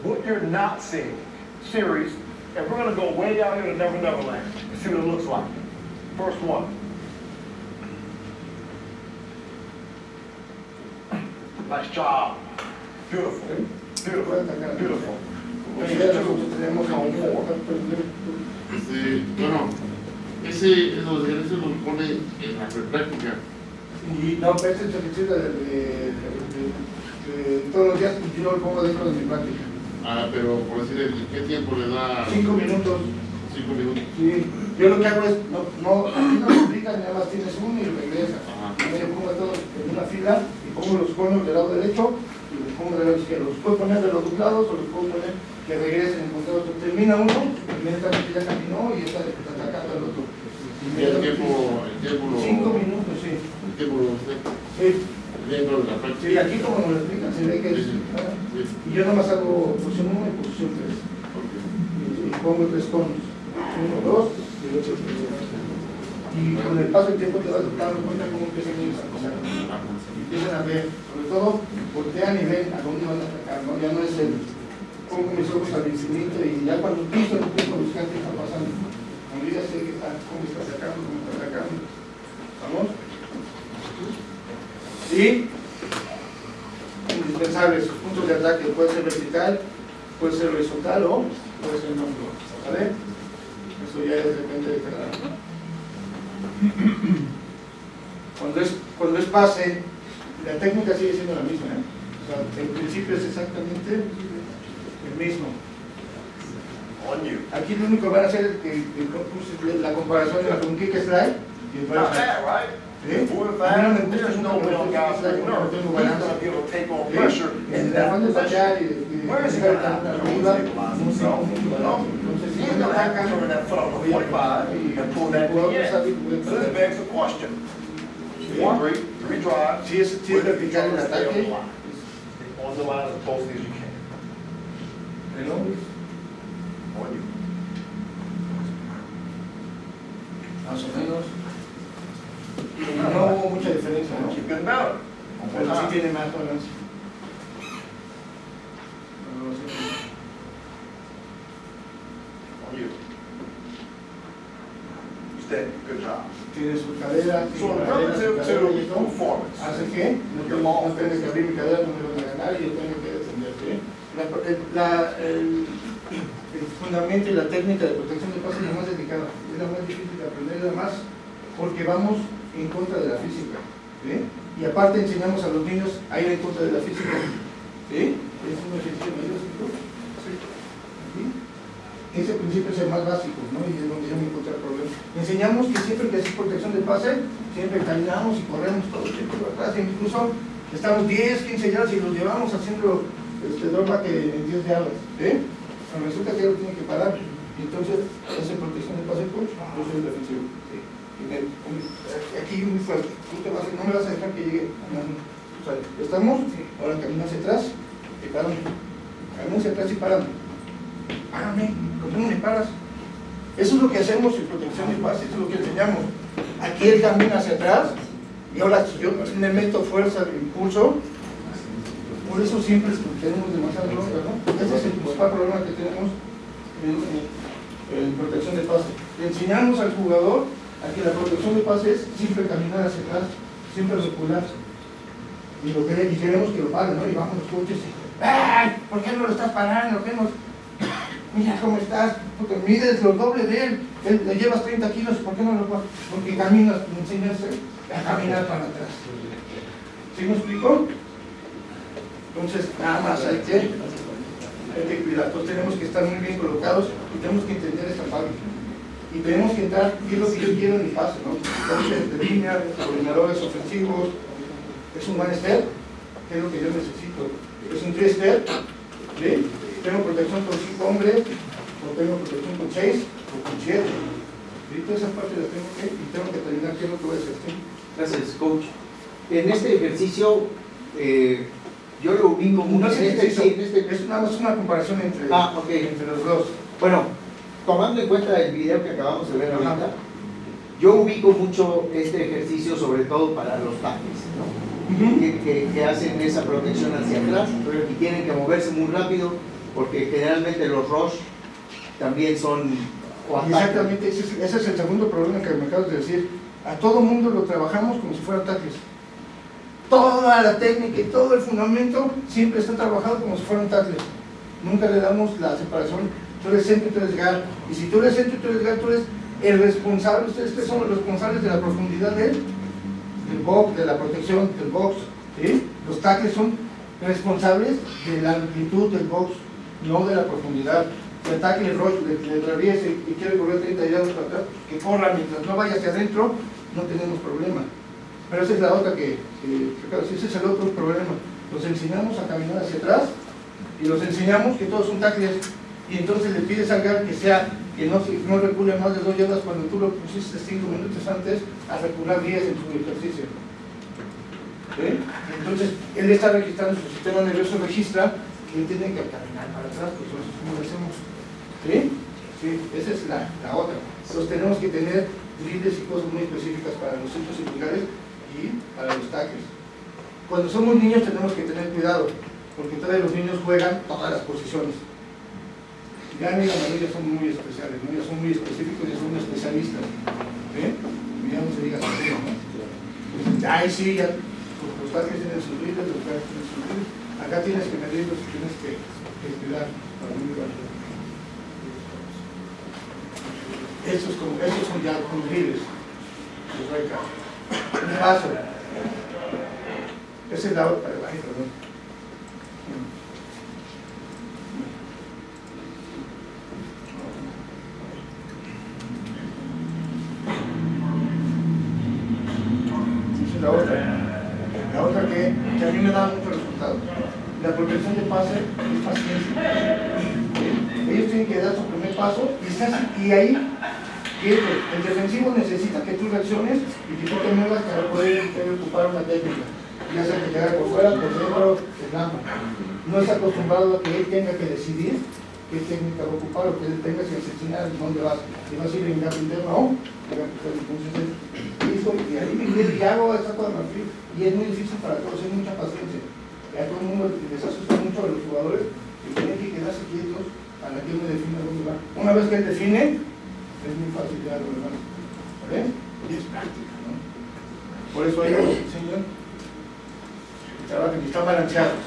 What you're not seeing, series, and we're gonna go way down here to Never Never Land and see what it looks like. First one. Nice job. Beautiful, beautiful, beautiful. Si tenemos Cone. Este, bueno, ese, los pone en la práctica. Y no, pero este ejercicio de, de- todos los días yo lo pongo dentro de mi práctica. Ah, pero por decir, ¿en qué tiempo le da? Cinco minutos. Cinco minutos. Sí, yo lo que hago es, no, no, aquí no explican, nada más tienes uno y regresas. Ajá. Yo pongo todos en una fila y pongo los conos del lado derecho y los pongo del lado izquierdo. Los puedo poner de los dos lados o los puedo poner que regresen en conteo. Termina uno, inmediatamente ya caminó y está atacando al otro. Y el tiempo, el tiempo lo. Cinco minutos, sí. El tiempo lo. Sí, De la sí, práctica. aquí como me lo explican, se ve que es... Sí, sí. Sí. Y yo nomás hago posición 1 y posición 3. Ok. y pongo tres conos, uno, dos y el otro tres. Y con el paso del tiempo te vas dando cuenta cómo empiezan ellos a pasar. Empiezan a ver, sobre todo voltean y ven a dónde van a atacar, ¿no? Ya no es el pongo mis ojos al infinito y ya cuando piso empiezo a buscar qué está pasando. Cuando ya sé que está, cómo está atacando, cómo está atacando. ¿Vamos? Y indispensables, sus puntos de ataque puede ser vertical, puede ser horizontal o puede ser no. ¿Vale? Eso ya es, depende de cada cuando es, cuando es pase, la técnica sigue siendo la misma. ¿eh? O sea, el principio es exactamente el mismo. Aquí lo único que van a hacer es que, la comparación entre un kick slide y el Not butterfly. bad, right? ¿Sí? Four A or mí five, no me gusta there's mucho no que way me on guste God's slide, nerve. porque no tengo He's balance. gonna be able to take on ¿Sí? pressure En in el that afán de position. fallar y de Where is he buscar gonna la have to arriba, stabilize no sé, himself? mucho No. Entonces, He si ain't no gonna have to atacan, turn that foot up to 45 and pull that Jugador knee in. sabe que puede So this perder. begs the question. One, three, three drives. Si es, si es where do you vertical el try to stay ataque, on the line? On the line as closely as you can. ¿no? On you. más o menos. No, no hubo mucha diferencia, ¿no? One more Pero sí time. tiene más. Good job. Tiene su cadera, tiene So relative to performance. ¿Hace qué? No tengo, no tengo que abrir mi cadera, no me van a ganar y yo tengo que defender, ¿sí? La, el, la- el- el fundamento y la técnica de protección de pases es la más delicada, es la más difícil de aprender, además, porque vamos en contra de la física, ¿sí? Y aparte enseñamos a los niños a ir en contra de la física, ¿sí? Es un ejercicio ¿sí? Ese principio es el más básico, ¿no? Y es donde yo me encontré el problema. Enseñamos que siempre que haces protección de pase, siempre caminamos y corremos todo el tiempo atrás, incluso estamos 10, 15 yardas y los llevamos haciendo este drop que en 10 yardas, ¿eh? Pero resulta que él tiene que parar, y entonces hace protección de pase coach, yo soy defensivo. Y me- aquí muy fuerte, tú te vas, no me vas a dejar que llegue. Estamos, ahora camina hacia atrás y paramos. Camina hacia atrás y paramos. Párame, ¿por qué no me paras? Eso es lo que hacemos en protección de pase, eso es lo que enseñamos. Aquí él camina hacia atrás y ahora si yo le meto fuerza impulso, por eso siempre tenemos demasiada bronca, ¿no? Ese es el principal problema que tenemos en, en- en protección de pase. Le enseñamos al jugador a que la protección de pase es siempre caminar hacia atrás, siempre recular. Y, lo que, y queremos que lo paguen, ¿no? Y vamos los coches y, ¡ay! ¿Por qué no lo estás parando? ¿Qué nos... Mira cómo estás, porque mides lo doble de él, le llevas 30 kilos, ¿por qué no lo pagas? Porque caminas, me enseñas a caminar para atrás. ¿Sí me explico? Entonces, nada más hay que, hay que cuidar. Entonces, tenemos que estar muy bien colocados y tenemos que entender esta parte. Y tenemos que entrar, qué es lo que yo quiero en mi pase, ¿no? Entonces, de línea, coordinadores ofensivos, es un one step, ¿qué es lo que yo necesito? Es un three step, ¿sí? Tengo protección con cinco hombres, o tengo protección con seis, o con siete. ¿Sí? Todas esas partes las tengo que, y tengo que terminar qué es lo que voy a hacer. ¿sí? Gracias, coach. En este ejercicio, eh, yo lo ubico No mucho es en este, sí, este- es nada más una comparación entre, Ah, ok. entre los dos. Bueno, tomando en cuenta el video que acabamos de ver ahorita, yo ubico mucho este ejercicio sobre todo para los ¿no? que, que- que hacen esa protección hacia atrás y tienen que moverse muy rápido porque generalmente los rush también son. Exactamente, ese es, ese es el segundo problema que me acabas de decir. A todo mundo lo trabajamos como si fueran tackles. Toda la técnica y todo el fundamento siempre está trabajado como si fueran tackles. Nunca le damos la separación. Tú eres centro y tú eres guard. Y si tú eres centro y tú eres guard, tú eres el responsable, ustedes que son los responsables de la profundidad del, del box, de la protección del box. Los tackles son responsables de la amplitud del box, no de la profundidad. Si el tackle rush le, atraviesa y, quiere correr 30 yardas para atrás, que corra mientras no vaya hacia adentro, no tenemos problema. Pero esa es la otra que, que, ese es el otro problema. Los enseñamos a caminar hacia atrás y los enseñamos que todos son tackles y entonces le pides al GAR que sea que no, no recule más de dos yardas cuando tú lo pusiste cinco minutos antes a recular 10 en su ejercicio. ¿Sí? Entonces, él está registrando, su sistema nervioso registra que él tiene que caminar para atrás, pues es como lo hacemos. ¿Sí? Esa es la, la otra. Entonces tenemos que tener drills y cosas muy específicas para los centros singulares y para los tackles. Cuando somos niños tenemos que tener cuidado, porque todavía los niños juegan todas las posiciones. Ya ni la mayoría son muy especiales, ya son muy específicos, ya son especialistas. Y Ya no se diga ¿no? Pues, Ay, sí, ya, los tackles tienen sus drills, los tackles tienen sus drills. Acá tienes que medirlos y tienes que, que cuidar para no. Esos, como, esos son ya con drills. Los reca. Un paso. Esa es la otra, perdón. Esa es la otra. La otra que, que a mí me da mucho resultado. La protección de pase es paciencia. Ellos tienen que dar su primer paso y, estás- y ahí el, defensivo necesita que tú reacciones y que tú te muevas para poder, ocupar una técnica. Ya sea que te haga por fuera, por dentro, por gama. No es acostumbrado a que él tenga que decidir qué técnica va a ocupar o que él tenga que enseñar dónde vas. Si vas a ir en gap interno o en gap interno. Entonces, y ahí y hago cosa marfil. Y es muy difícil para todos, es mucha paciencia. Y a todo el mundo les asusta mucho a los jugadores que tienen que quedarse quietos para que uno defina dónde va. Una vez que define, es muy fácil ya lo demás. ¿Ves? Y es práctica, ¿no? Por eso ellos enseñan que y están balanceados.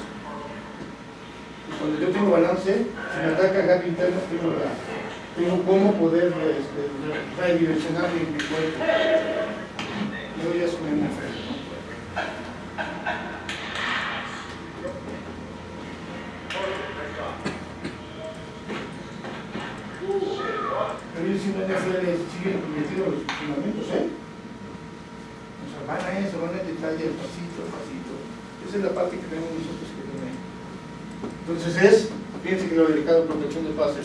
Y cuando yo tengo balance, si me ataca gap interno, tengo, la- tengo cómo poder este, redireccionar mi, cuerpo. Yo ya es un NFL. Pero ellos sí no siguen metidos los fundamentos, ¿eh? O sea, van a eso, van a detalle, pasito, pasito. Esa es la parte que tenemos nosotros que tener. Entonces es, fíjense que lo delicado protección de pase.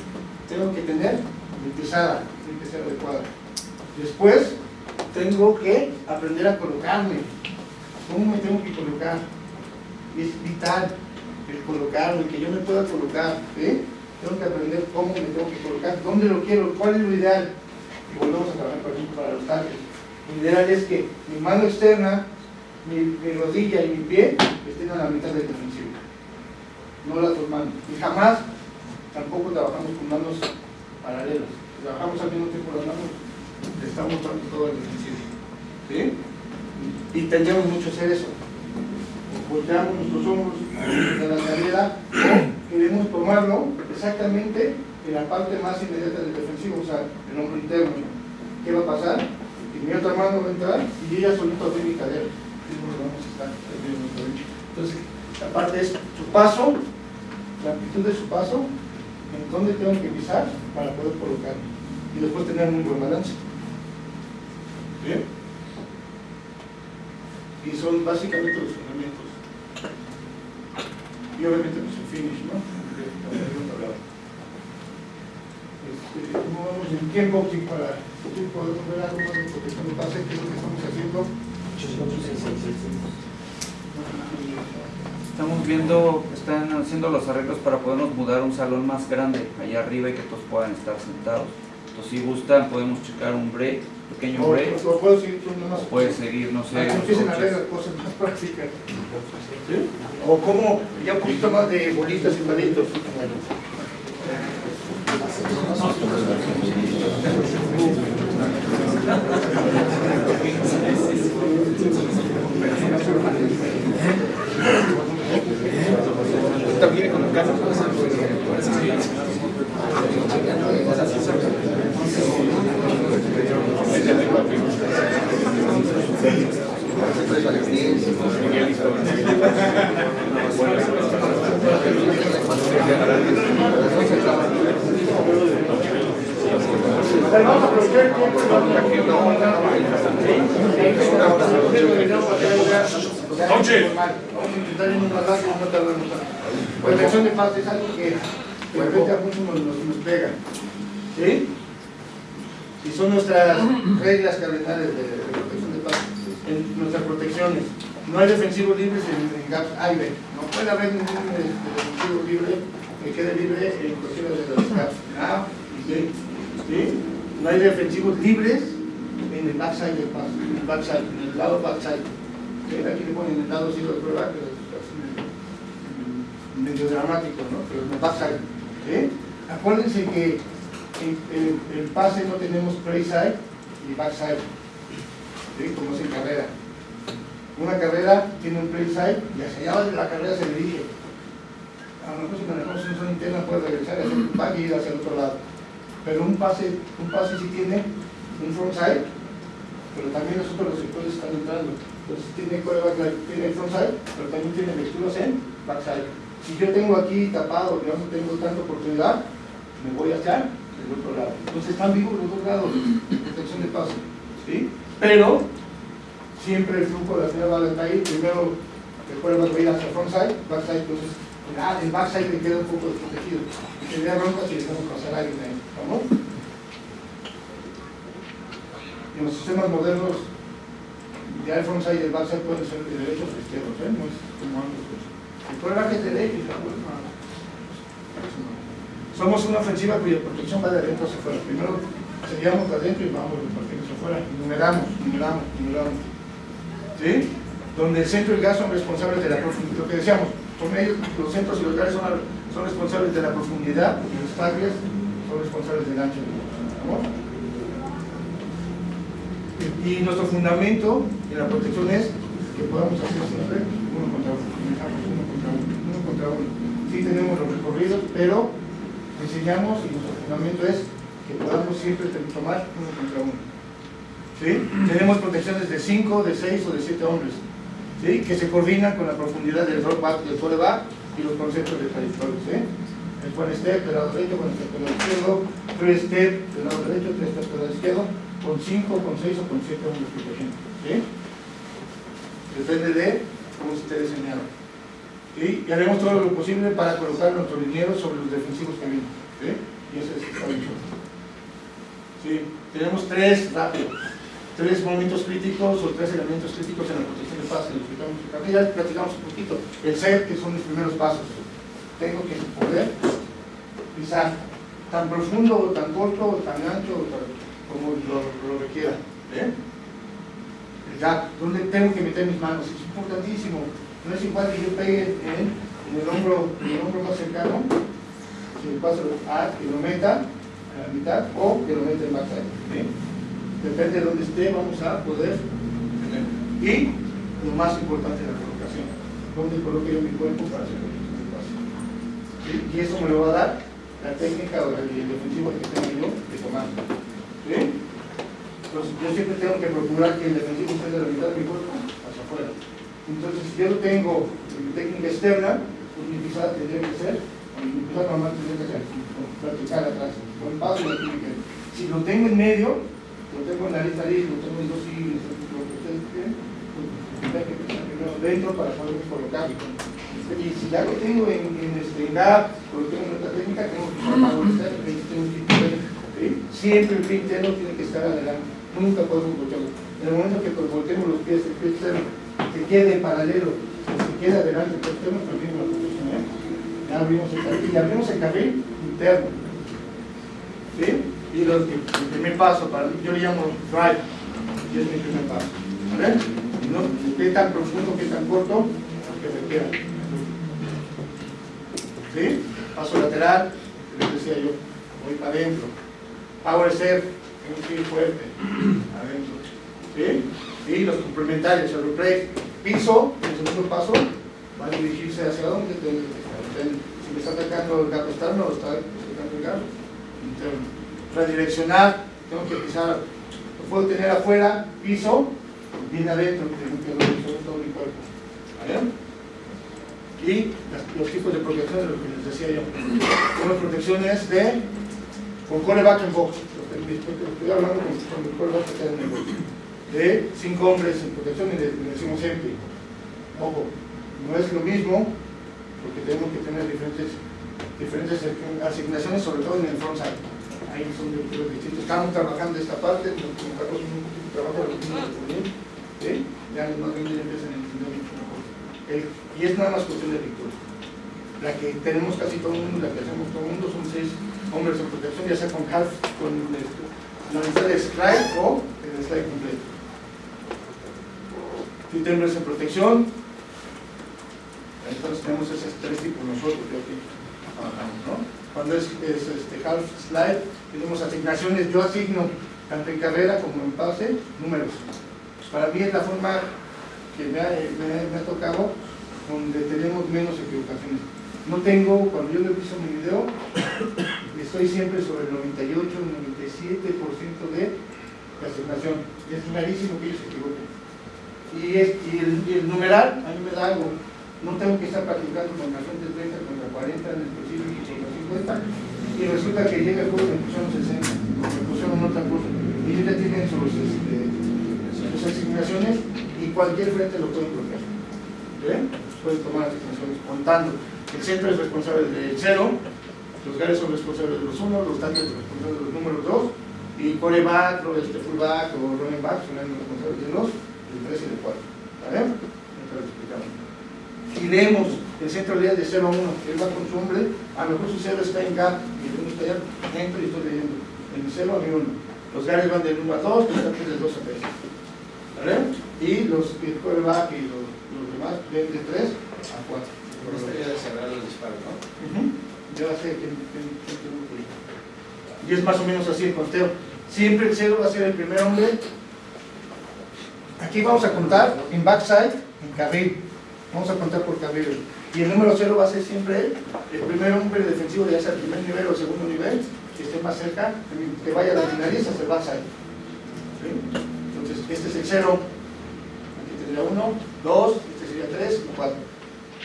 Tengo que tener mi pisada, tiene que ser adecuada. Después, tengo que aprender a colocarme. ¿Cómo me tengo que colocar? Es vital el colocarme, que yo me pueda colocar. ¿sí? Tengo que aprender cómo me tengo que colocar, dónde lo quiero, cuál es lo ideal. Y volvemos a trabajar, por ejemplo, para los tackles. Lo ideal es que mi mano externa, mi, rodilla y mi pie estén a la mitad del defensivo. No las dos manos. Y jamás, tampoco trabajamos con manos paralelas. Trabajamos al mismo tiempo las manos, estamos dando todo el defensivo. ¿Sí? Y tendríamos mucho hacer eso. Volteamos nuestros hombros de la carrera o queremos tomarlo exactamente en la parte más inmediata del defensivo, o sea, el hombro interno. ¿Qué va a pasar? Que mi otra mano va a entrar y yo ya solito mi cadera. Entonces, la parte es su paso, la amplitud de su paso, en dónde tengo que pisar para poder colocarme. Y después tener muy buen balance. ¿Bien? Y son básicamente los fundamentos. Y obviamente pues el finish, ¿no? Que también hablado. Este, ¿Cómo vamos en tiempo para si podemos ver algo de protección de pase? ¿Qué es lo que estamos haciendo? Estamos viendo, están haciendo los arreglos para podernos mudar a un salón más grande allá arriba y que todos puedan estar sentados. Entonces, si gustan, podemos checar un break, pequeño O, break, o puedo seguir más. o puede seguir, no sé. Ah, empiecen a ver las cosas más prácticas. ¿Sí? O como ya un poquito más de bolitas y palitos. También con el caso. Pero vamos a aprovechar el tiempo y vamos a Coche. Vamos a tanto. Protección de de a. Y son nuestras reglas cardinales de, de protección de paz, en nuestras protecciones. No hay defensivos libres en, en gaps A. No puede haber ningún este, defensivo libre que quede libre en cualquiera de los gaps A y B. ¿Sí? No hay defensivos libres en el backside del paso, en el backside, en el lado backside. Aquí le ponen el lado sí de prueba, pero es medio dramático, ¿no? Pero en el backside. ¿Sí? Acuérdense que en, en pase no tenemos pre-side y backside, ¿sí? como es en carrera. Una carrera tiene un pre-side y hacia allá de la carrera se dirige. A lo mejor si manejamos una zona interna puede regresar y hacer un back y ir hacia el otro lado. Pero un pase, un pase sí tiene un frontside, pero también los otros receptores están entrando. Entonces tiene quarterback, tiene frontside, pero también tiene lecturas en backside. Si yo tengo aquí tapado, que no tengo tanta oportunidad, me voy hacia el otro lado. Entonces están vivos los dos lados de protección de paso. ¿sí? Pero siempre el flujo de la señal va a caer. Primero quarterback va a ir hacia frontside, backside, entonces ah, el backside me queda un poco desprotegido. Y tendría bronca si dejamos pasar a alguien ahí. ¿Vamos? En los sistemas modernos, ya el frontside y el backside pueden ser de derechos o izquierdos, ¿eh? no es como ambos. El quarterback es y la no. Somos una ofensiva cuya protección va de adentro hacia afuera. Primero sellamos de adentro y vamos repartiendo hacia afuera. Numeramos, numeramos, numeramos. ¿Sí? Donde el centro y el gas son responsables de la profundidad. Lo que decíamos, son ellos, los centros y los gases son, son responsables de la profundidad y los tackles son responsables del ancho. ¿Vamos? Y nuestro fundamento en la protección es que podamos hacer siempre uno contra uno, uno contra uno, uno tenemos los recorridos, pero enseñamos y nuestro fundamento es que podamos siempre tomar uno contra uno. ¿Sí? Tenemos protecciones de 5, de 6 o de 7 hombres, ¿sí? que se coordinan con la profundidad del drop back, del fore back y los conceptos de trayectoria. ¿sí? El one step del lado derecho, one step del lado izquierdo, tres step del lado derecho, tres step del lado izquierdo, con 5, con 6 o con 7 hombres protegiendo. ¿sí? Depende de cómo se esté diseñado. ¿sí? Y haremos todo lo posible para colocar nuestros linieros sobre los defensivos que vienen. ¿sí? Y eso es bien. ¿Sí? Tenemos tres rápido, tres momentos críticos o tres elementos críticos en la protección de paz que explicamos. Ya platicamos un poquito. El set, que son los primeros pasos. Tengo que poder pisar tan profundo o tan corto o tan ancho como lo, requiera. ¿eh? El gap, donde tengo que meter mis manos, es importantísimo. No es igual que yo pegue en el, hombro, en el hombro más cercano, si me paso a que lo meta a la mitad o que lo meta en backside. ¿sí? Depende de donde esté, vamos a poder tener. Y lo más importante, la colocación. ¿Dónde coloque yo mi cuerpo para hacer? ¿Sí? Y eso me lo va a dar la técnica o el defensivo que tengo yo de tomar. ¿Sí? Entonces, yo siempre tengo que procurar que el defensivo esté de la mitad de mi cuerpo hacia afuera. Entonces, si yo lo tengo en mi técnica externa, pues mi pisada tendría que ser, mi pisada normal tendría que ser vertical atrás, Si lo tengo en medio, lo tengo en la lista ahí, lo tengo en dos siglos, lo que ustedes quieren, pues tendría que pensar primero dentro para poder colocar. Y si ya lo tengo en, en este en gap, o lo tengo en otra técnica, tengo que step, tengo de ¿sí? Siempre el pie interno tiene que estar adelante, nunca podemos voltearlo. En el momento que volteemos los pies, el pie externo que quede paralelo, que quede adelante, el pie externo, perdimos la posición. ¿eh? Ya abrimos el carril, y abrimos el carril interno. ¿Sí? Y el primer paso, para, yo le llamo drive, y es mi primer paso. ¿Vale? No, qué tan profundo, qué tan corto, que requiera. ¿Sí? Paso lateral, les decía yo, voy para adentro. Power step, tengo que ir fuerte, adentro. ¿Sí? Y los complementarios, el replay, piso, el segundo paso, va a dirigirse hacia dónde. Si me está atacando el gato externo o está atacando el gato. Redireccionar, tengo que pisar, lo puedo tener afuera, piso, bien adentro, tengo que todo mi cuerpo. Y los tipos de protección de lo que les decía yo. Unas protecciones de con coreback en box. Estoy hablando con, el coreback que en box. De cinco hombres en protección y le, decimos empty. Ojo, no es lo mismo porque tenemos que tener diferentes, diferentes asignaciones, sobre todo en el frontside. Ahí son los distintos. Estamos trabajando esta parte, colocamos un trabajo de ¿sí? Ya más bien mejor. El- y es nada más cuestión de lectura. La que tenemos casi todo el mundo, la que hacemos todo el mundo, son seis hombres en protección, ya sea con half, con este, la mitad de slide o el slide completo. Siete hombres en protección, entonces tenemos esos tres tipos nosotros que aquí Cuando es, es, este half slide, tenemos asignaciones, yo asigno tanto en carrera como en pase, números. Para mí es la forma que me ha, me- me ha tocado donde tenemos menos equivocaciones. No tengo, cuando yo le visto mi video, estoy siempre sobre el 98, 97% de asignación. Es rarísimo que ellos se equivoquen. Y, el, y el numeral a mí me da algo. No tengo que estar practicando con la gente 30 contra 40 en específico contra 50 y resulta que llega el juego y me pusieron 60 o me pusieron otra cosa. Y ellos ya tienen sus, este, sus asignaciones y cualquier frente lo pueden bloquear. ¿Ven? pueden tomar asignaciones contando. El centro es responsable del cero los guardias son responsables de los unos los tanques son responsables de los números dos y coreback, o este fullback o running back son responsables de los del 3 y del 4 ¿vale? Lo explicamos y leemos el centro lea de 0 a 1, él va con su hombre, a lo mejor su 0 está en gap y el 1 está allá, entro y estoy leyendo, en 0 a mi 1. Los gares van del 1 a 2, los tanques del 2 a 3. ¿Vale? Y los el quarterback y los, los demás ven de 3 a 4. de cerrar el disparo, ¿no? Ujú. Ya sé que, que- que que. Y es más o menos así el conteo. Siempre el 0 va a ser el primer hombre. Aquí vamos a contar en backside, en carril. Vamos a contar por carril. Y el número 0 va a ser siempre el primer hombre defensivo, ya sea el primer nivel o segundo nivel, que esté más cerca, que vaya a la finaliza hacia el backside. ¿Sí? Entonces, este es el 0. Aquí tendría 1, 2, este sería 3 y 4.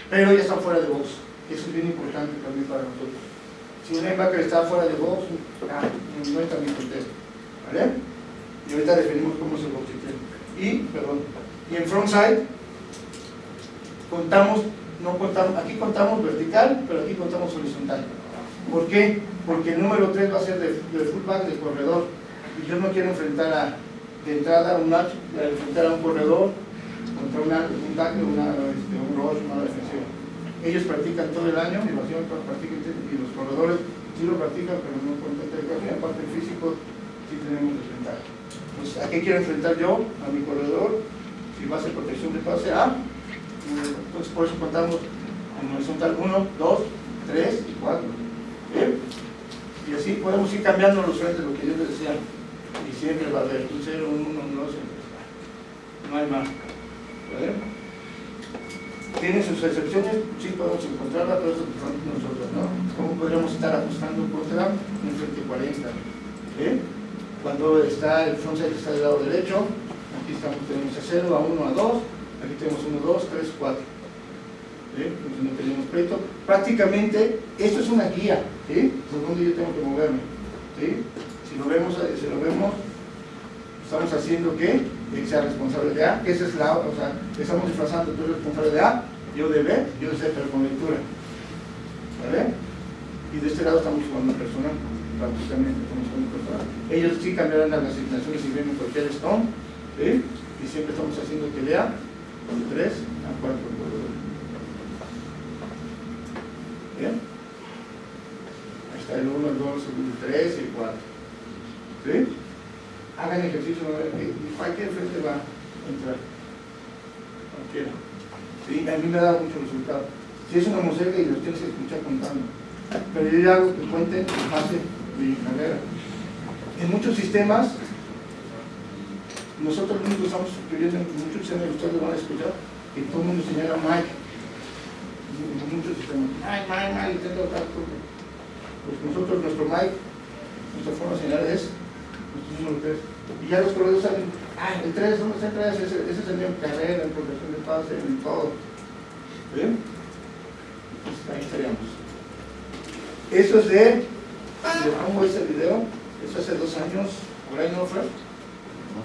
Pero ya están fuera de box. Eso es bien importante también para nosotros. Si un linebacker está fuera de box, ah, no está bien contexto. ¿Vale? Y ahorita definimos cómo es el box system. Y, perdón, y en frontside contamos, no contamos, aquí contamos vertical, pero aquí contamos horizontal. ¿Por qué? Porque el número 3 va a ser de, de fullback de corredor. Y yo no quiero enfrentar a, de entrada a un match, a enfrentar a un corredor contra una, un tackle, una, este, un rush, una defensiva. Ellos practican todo el año, y los practican, y los corredores sí lo practican, pero no con tanta educación, aparte físico sí tenemos desventaja. Pues, ¿a qué quiero enfrentar yo? A mi corredor, si va a ser protección de pase A, entonces por eso contamos en horizontal 1, 2, 3 y 4. ¿Bien? Y así podemos ir cambiando los frentes, lo que yo les decía. Y siempre va a haber un 0, un 1, un 2, no hay más. ¿Vale? ¿Tiene sus excepciones? Sí, podemos encontrarlas, pero eso nosotros, ¿no? ¿Cómo podríamos estar ajustando contra un frente 40? ¿Bien? Cuando está el frontside está del lado derecho, aquí estamos, tenemos a 0, a 1, a 2, aquí tenemos 1, 2, 3, 4. ¿Sí? Entonces no tenemos pleito. Prácticamente, esto es una guía, ¿sí? Por donde yo tengo que moverme. Si lo vemos, eh, si lo vemos, estamos haciendo que sea responsable de A, que esa es la, o sea, estamos disfrazando, tú eres responsable de A, yo de B, yo de C, pero con lectura. ¿Vale? Y de este lado estamos jugando personal, prácticamente estamos jugando. Ellos sí cambiarán las asignaciones si vienen cualquier stone. Y siempre estamos haciendo que lea de 3 a 4 ¿Bien? Ahí está el 1, el 2, el 3 y el 4. ¿Sí? Hagan ejercicio, y cualquier frente va a entrar. Cualquiera. ¿Sí? A mí me da mucho resultado. Si es una mosaica y los tienes que escuchar contando. Pero yo ya hago que cuenten en base de mi carrera. En muchos sistemas, nosotros mismos estamos en muchos sistemas ustedes lo van a escuchar, que todo el mundo señala Mike. Muchos sistemas. Mike, Mike, Mike, intento tal cosa. Pues nosotros, nuestro Mike, nuestra forma de señalar es nuestro número 3. Y ya los corredores saben el 3, ¿dónde está el 3? Ese, ese es el mío carrera, en progresión de pase, en todo. ¿Bien? Entonces ahí estaríamos. Eso es de, le pongo ese video, eso hace dos años, por ahí no fue.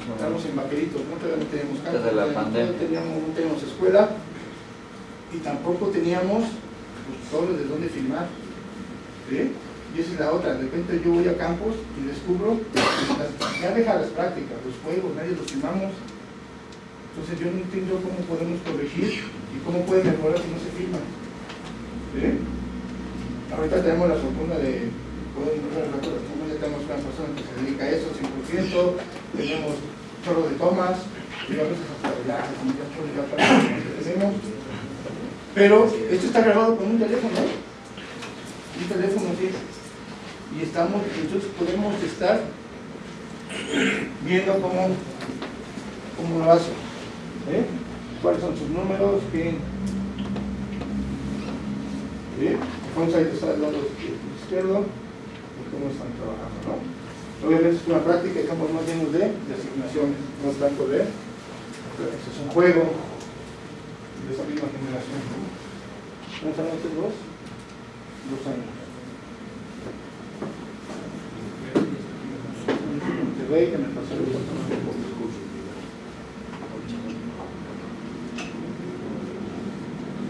Estamos en Vaqueritos, no todavía no teníamos campo, Desde la todavía pandemia. No teníamos, no teníamos escuela y tampoco teníamos pues, de dónde filmar. ¿sí? Y esa es la otra, de repente yo voy a campos y descubro, las- ya deja las prácticas, los juegos, nadie los filmamos. Entonces yo no entiendo cómo podemos corregir y cómo puede mejorar si no se filman. ¿sí? Ahorita tenemos la fortuna de poder mejorar las tomas, ya tenemos una persona que se dedica a eso 100%, tenemos chorro de tomas, a que tenemos. Pero esto está grabado con un teléfono, ¿eh? un teléfono sí. Y estamos, entonces podemos estar viendo cómo, cómo lo hace. ¿eh? ¿Cuáles son sus números? ¿Quién? ¿Sí? Fonside está del lado izquierdo y cómo están trabajando, ¿no? Obviamente es una práctica, estamos más llenos de, de asignaciones, no tanto de, eso es un juego de esa misma generación. ¿Cuántos años tienes vos? Dos años.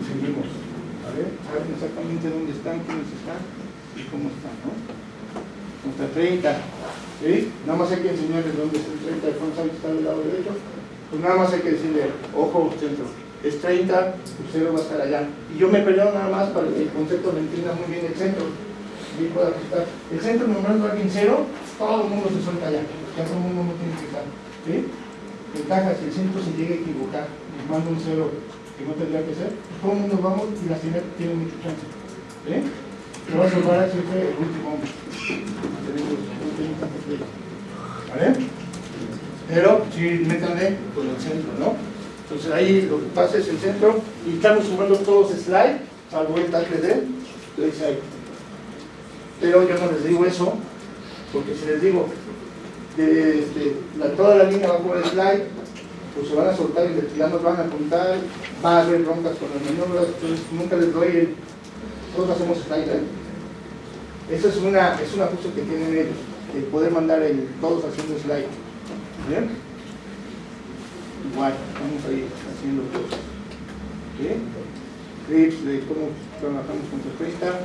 Seguimos. A ver, saben exactamente dónde están, quiénes están y cómo están, ¿no? Hasta 30. ¿Sí? Nada más hay que enseñarles dónde está el 30 de Fonside, está del lado derecho. Pues nada más hay que decirle, ojo, centro. Es 30, tu cero va a estar allá. Y yo me peleo nada más para que el concepto lo entienda muy bien el centro. Y pueda ajustar. El centro nombrando a alguien cero, todo el mundo se suelta allá. Ya todo el mundo no tiene que estar. ¿Sí? Ventaja, si el centro se llega a equivocar y manda un cero que no tendría que ser, todo el mundo vamos y la tiene, tiene mucho chance. ¿Sí? Pero va a salvar siempre el último. ¿Vale? Pero sí, métanle con el centro, ¿no? Entonces ahí lo que pasa es el centro y estamos sumando todos slide, salvo el tackle de ahí. Pero yo no les digo eso, porque si les digo de, este, toda la línea va por el slide, pues se van a soltar y ya van a apuntar, va a haber broncas con las maniobras, entonces nunca les doy el, todos hacemos slide. Eso es una, es un ajuste que tienen ellos, el poder mandar el, todos haciendo slide. ¿Bien? Igual, estamos ahí haciendo cosas. ¿Sí? Clips de cómo trabajamos con 30.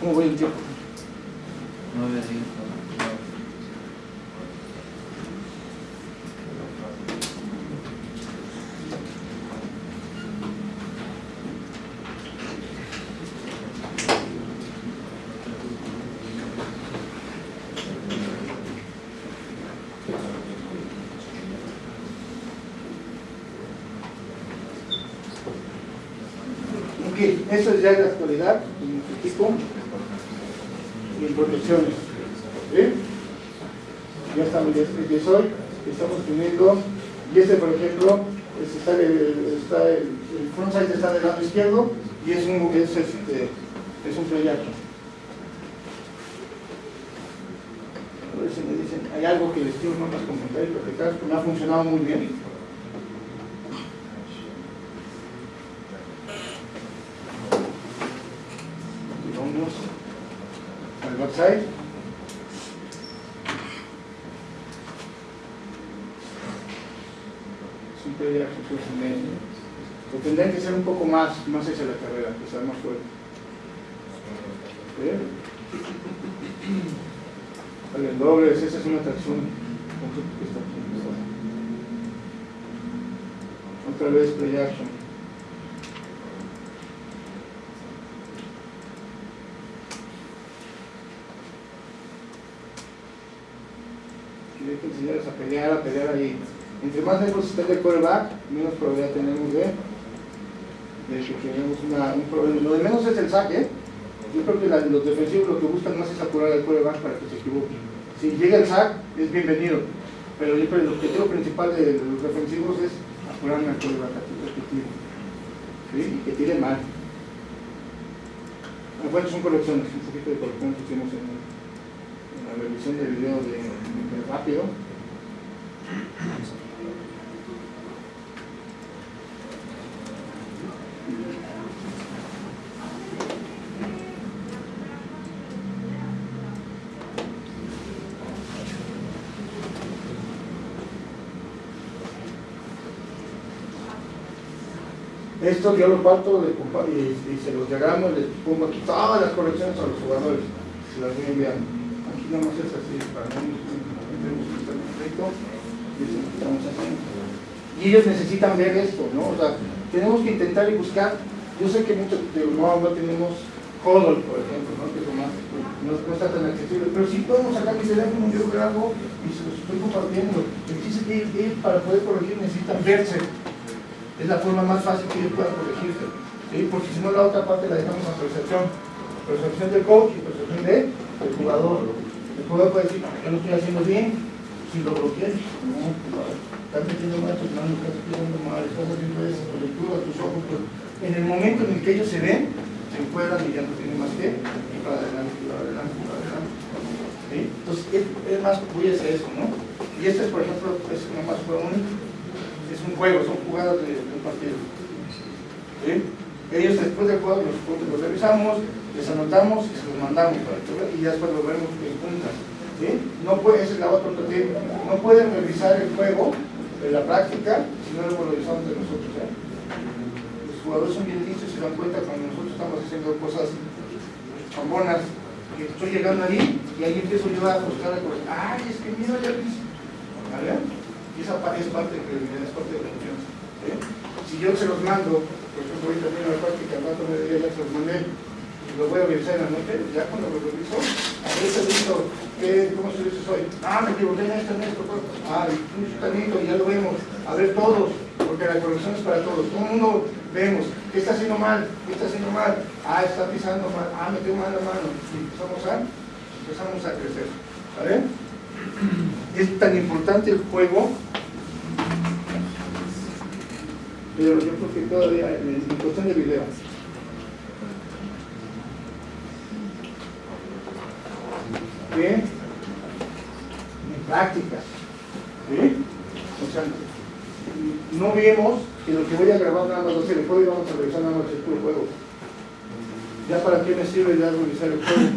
¿Cómo voy el tiempo? Nueve, diez, nueve. Ok, eso es ya de la actualidad, en nuestro equipo y en protecciones. ¿Sí? Ya estamos, ya, estamos teniendo, y este por ejemplo, este está, el, está el, el frontside está del lado izquierdo y es un, es, este, es un play action. A ver si me dicen, hay algo que les quiero nomás comentar y platicar, que me ha funcionado muy bien. y vamos website. Siempre tendrían que ser un poco más, más hacia la carrera, sea más fuerte. ¿Ve? Salen dobles, esa es una tracción. que está aquí. Otra vez play action. A pelear, a pelear ahí. Entre más lejos esté del coreback, menos probabilidad tenemos de, que tenemos una, un problema. Lo de menos es el saque. Yo creo que los defensivos lo que buscan más es apurar al coreback para que se equivoque. Si llega el sack, es bienvenido. Pero yo que el objetivo principal de los defensivos es programa con el batatito que tire. Y que tire mal. Ah, Bueno, son correcciones, un poquito de corrección que hicimos en, la revisión del video de, de rápido. Esto yo lo parto y, y se los diagramo, les pongo aquí todas las correcciones a los jugadores, se las voy enviando. Aquí nada más es así, para no que estar y ellos necesitan ver esto, ¿no? O sea, tenemos que intentar y buscar, yo sé que muchos de no, no tenemos Hodl, por ejemplo, ¿no? que es lo más, no, no está tan accesible, pero sí podemos sacar mi teléfono, yo grabo y se los estoy compartiendo. El chiste es que ellos- ellos para poder corregir necesitan verse. Es la forma más fácil que ellos puedan corregirse. ¿sí? Porque si no, la otra parte la dejamos a percepción. Percepción del coach y percepción de- del jugador. El jugador puede decir, yo lo estoy haciendo bien, si lo bloqueé, no, estás metiendo mal, pues no, no estás haciendo mal, estás haciendo eso, tu lectura, tus ojos. pues. En el momento en el que ellos se ven, se encuadran y ya no tienen más que ir para adelante, para adelante, para adelante. ¿sí? Entonces, es, es más, voy a eso, ¿no? Y este, por ejemplo, es nomás fue un es un juego, son jugadas de, un partido. ¿Sí? Ellos después del juego los, los revisamos, les anotamos y se los mandamos para que y ya después lo vemos en punta. No puede, esa es la otra no pueden revisar el juego en la práctica si no lo revisamos de nosotros. ¿eh? Los jugadores son bien listos y se dan cuenta cuando nosotros estamos haciendo cosas chambonas que estoy llegando ahí y ahí empiezo yo a buscar a correr. ¡Ay, es que mira ya. Y esa pa- es parte de credibilidad, es parte de la confianza. Si yo se los mando, por ejemplo, ahorita viene la práctica, al rato me diría, ya se los mandé, lo voy a revisar en la noche, ya cuando lo reviso, a ver, listo, ¿qué, ¿cómo se dice hoy? Ah, me equivoqué en esto, en esto, pues. ah, tanito, ya lo vemos, a ver todos, porque la corrección es para todos, todo el mundo vemos, ¿qué está haciendo mal? ¿Qué está haciendo mal? Ah, está pisando mal, ah, metió mal la mano, y empezamos a, empezamos a crecer, ¿vale? es tan importante el juego, pero yo creo que todavía en, en cuestión de video. ¿Qué? En práctica. ¿Sí? O sea, no vemos que lo que voy a grabar nada más va a ser el juego y vamos a revisar nada más el juego. Ya para qué me sirve ya revisar el juego.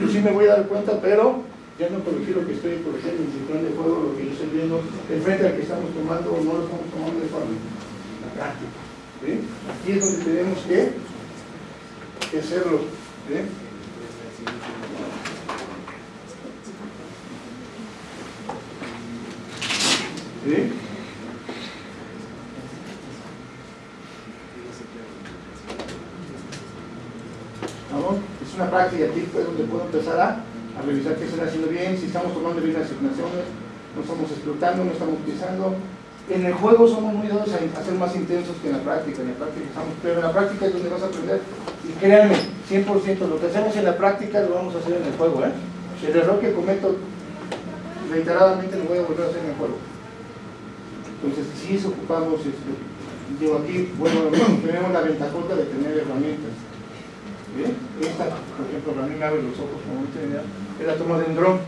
Yo sí me voy a dar cuenta, pero ya no corregí lo que estoy corrigiendo en el plan de juego, lo que yo estoy viendo, el frente al que estamos tomando o no lo estamos tomando de forma la práctica. ¿sí? Aquí es donde tenemos que, hacerlo. ¿sí? Es una práctica aquí pues, donde puedo empezar a, a revisar qué están haciendo bien, si estamos tomando bien las asignaciones, no estamos explotando, no estamos utilizando. En el juego somos muy dados a, a ser más intensos que en la práctica, en la práctica estamos, pero en la práctica es donde vas a aprender. Y créanme, 100%, lo que hacemos en la práctica lo vamos a hacer en el juego. ¿eh? El error que cometo reiteradamente lo voy a volver a hacer en el juego. Entonces, si eso ocupamos, este, yo aquí, bueno, tenemos la ventajota de tener herramientas. ¿Bien? Esta, por ejemplo, para mí me abre los ojos como mira, es la toma de un dron.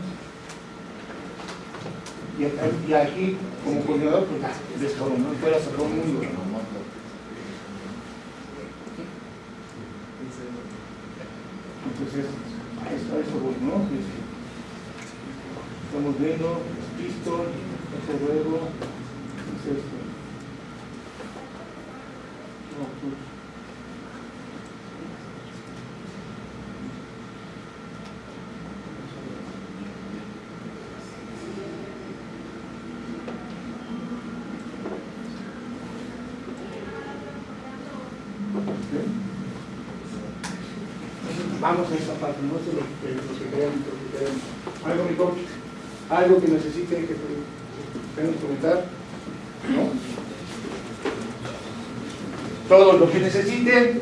Y, aquí, como coordinador, pues ves ¿no? A todo el mundo. Entonces, a eso, a eso voy, ¿no? Es- Estamos viendo, listo, este juego, es Vamos a esa parte, no sé lo que, queremos, lo que queremos. Algo, mi coach, algo que necesiten que comentar, ¿no? Todo lo que necesiten.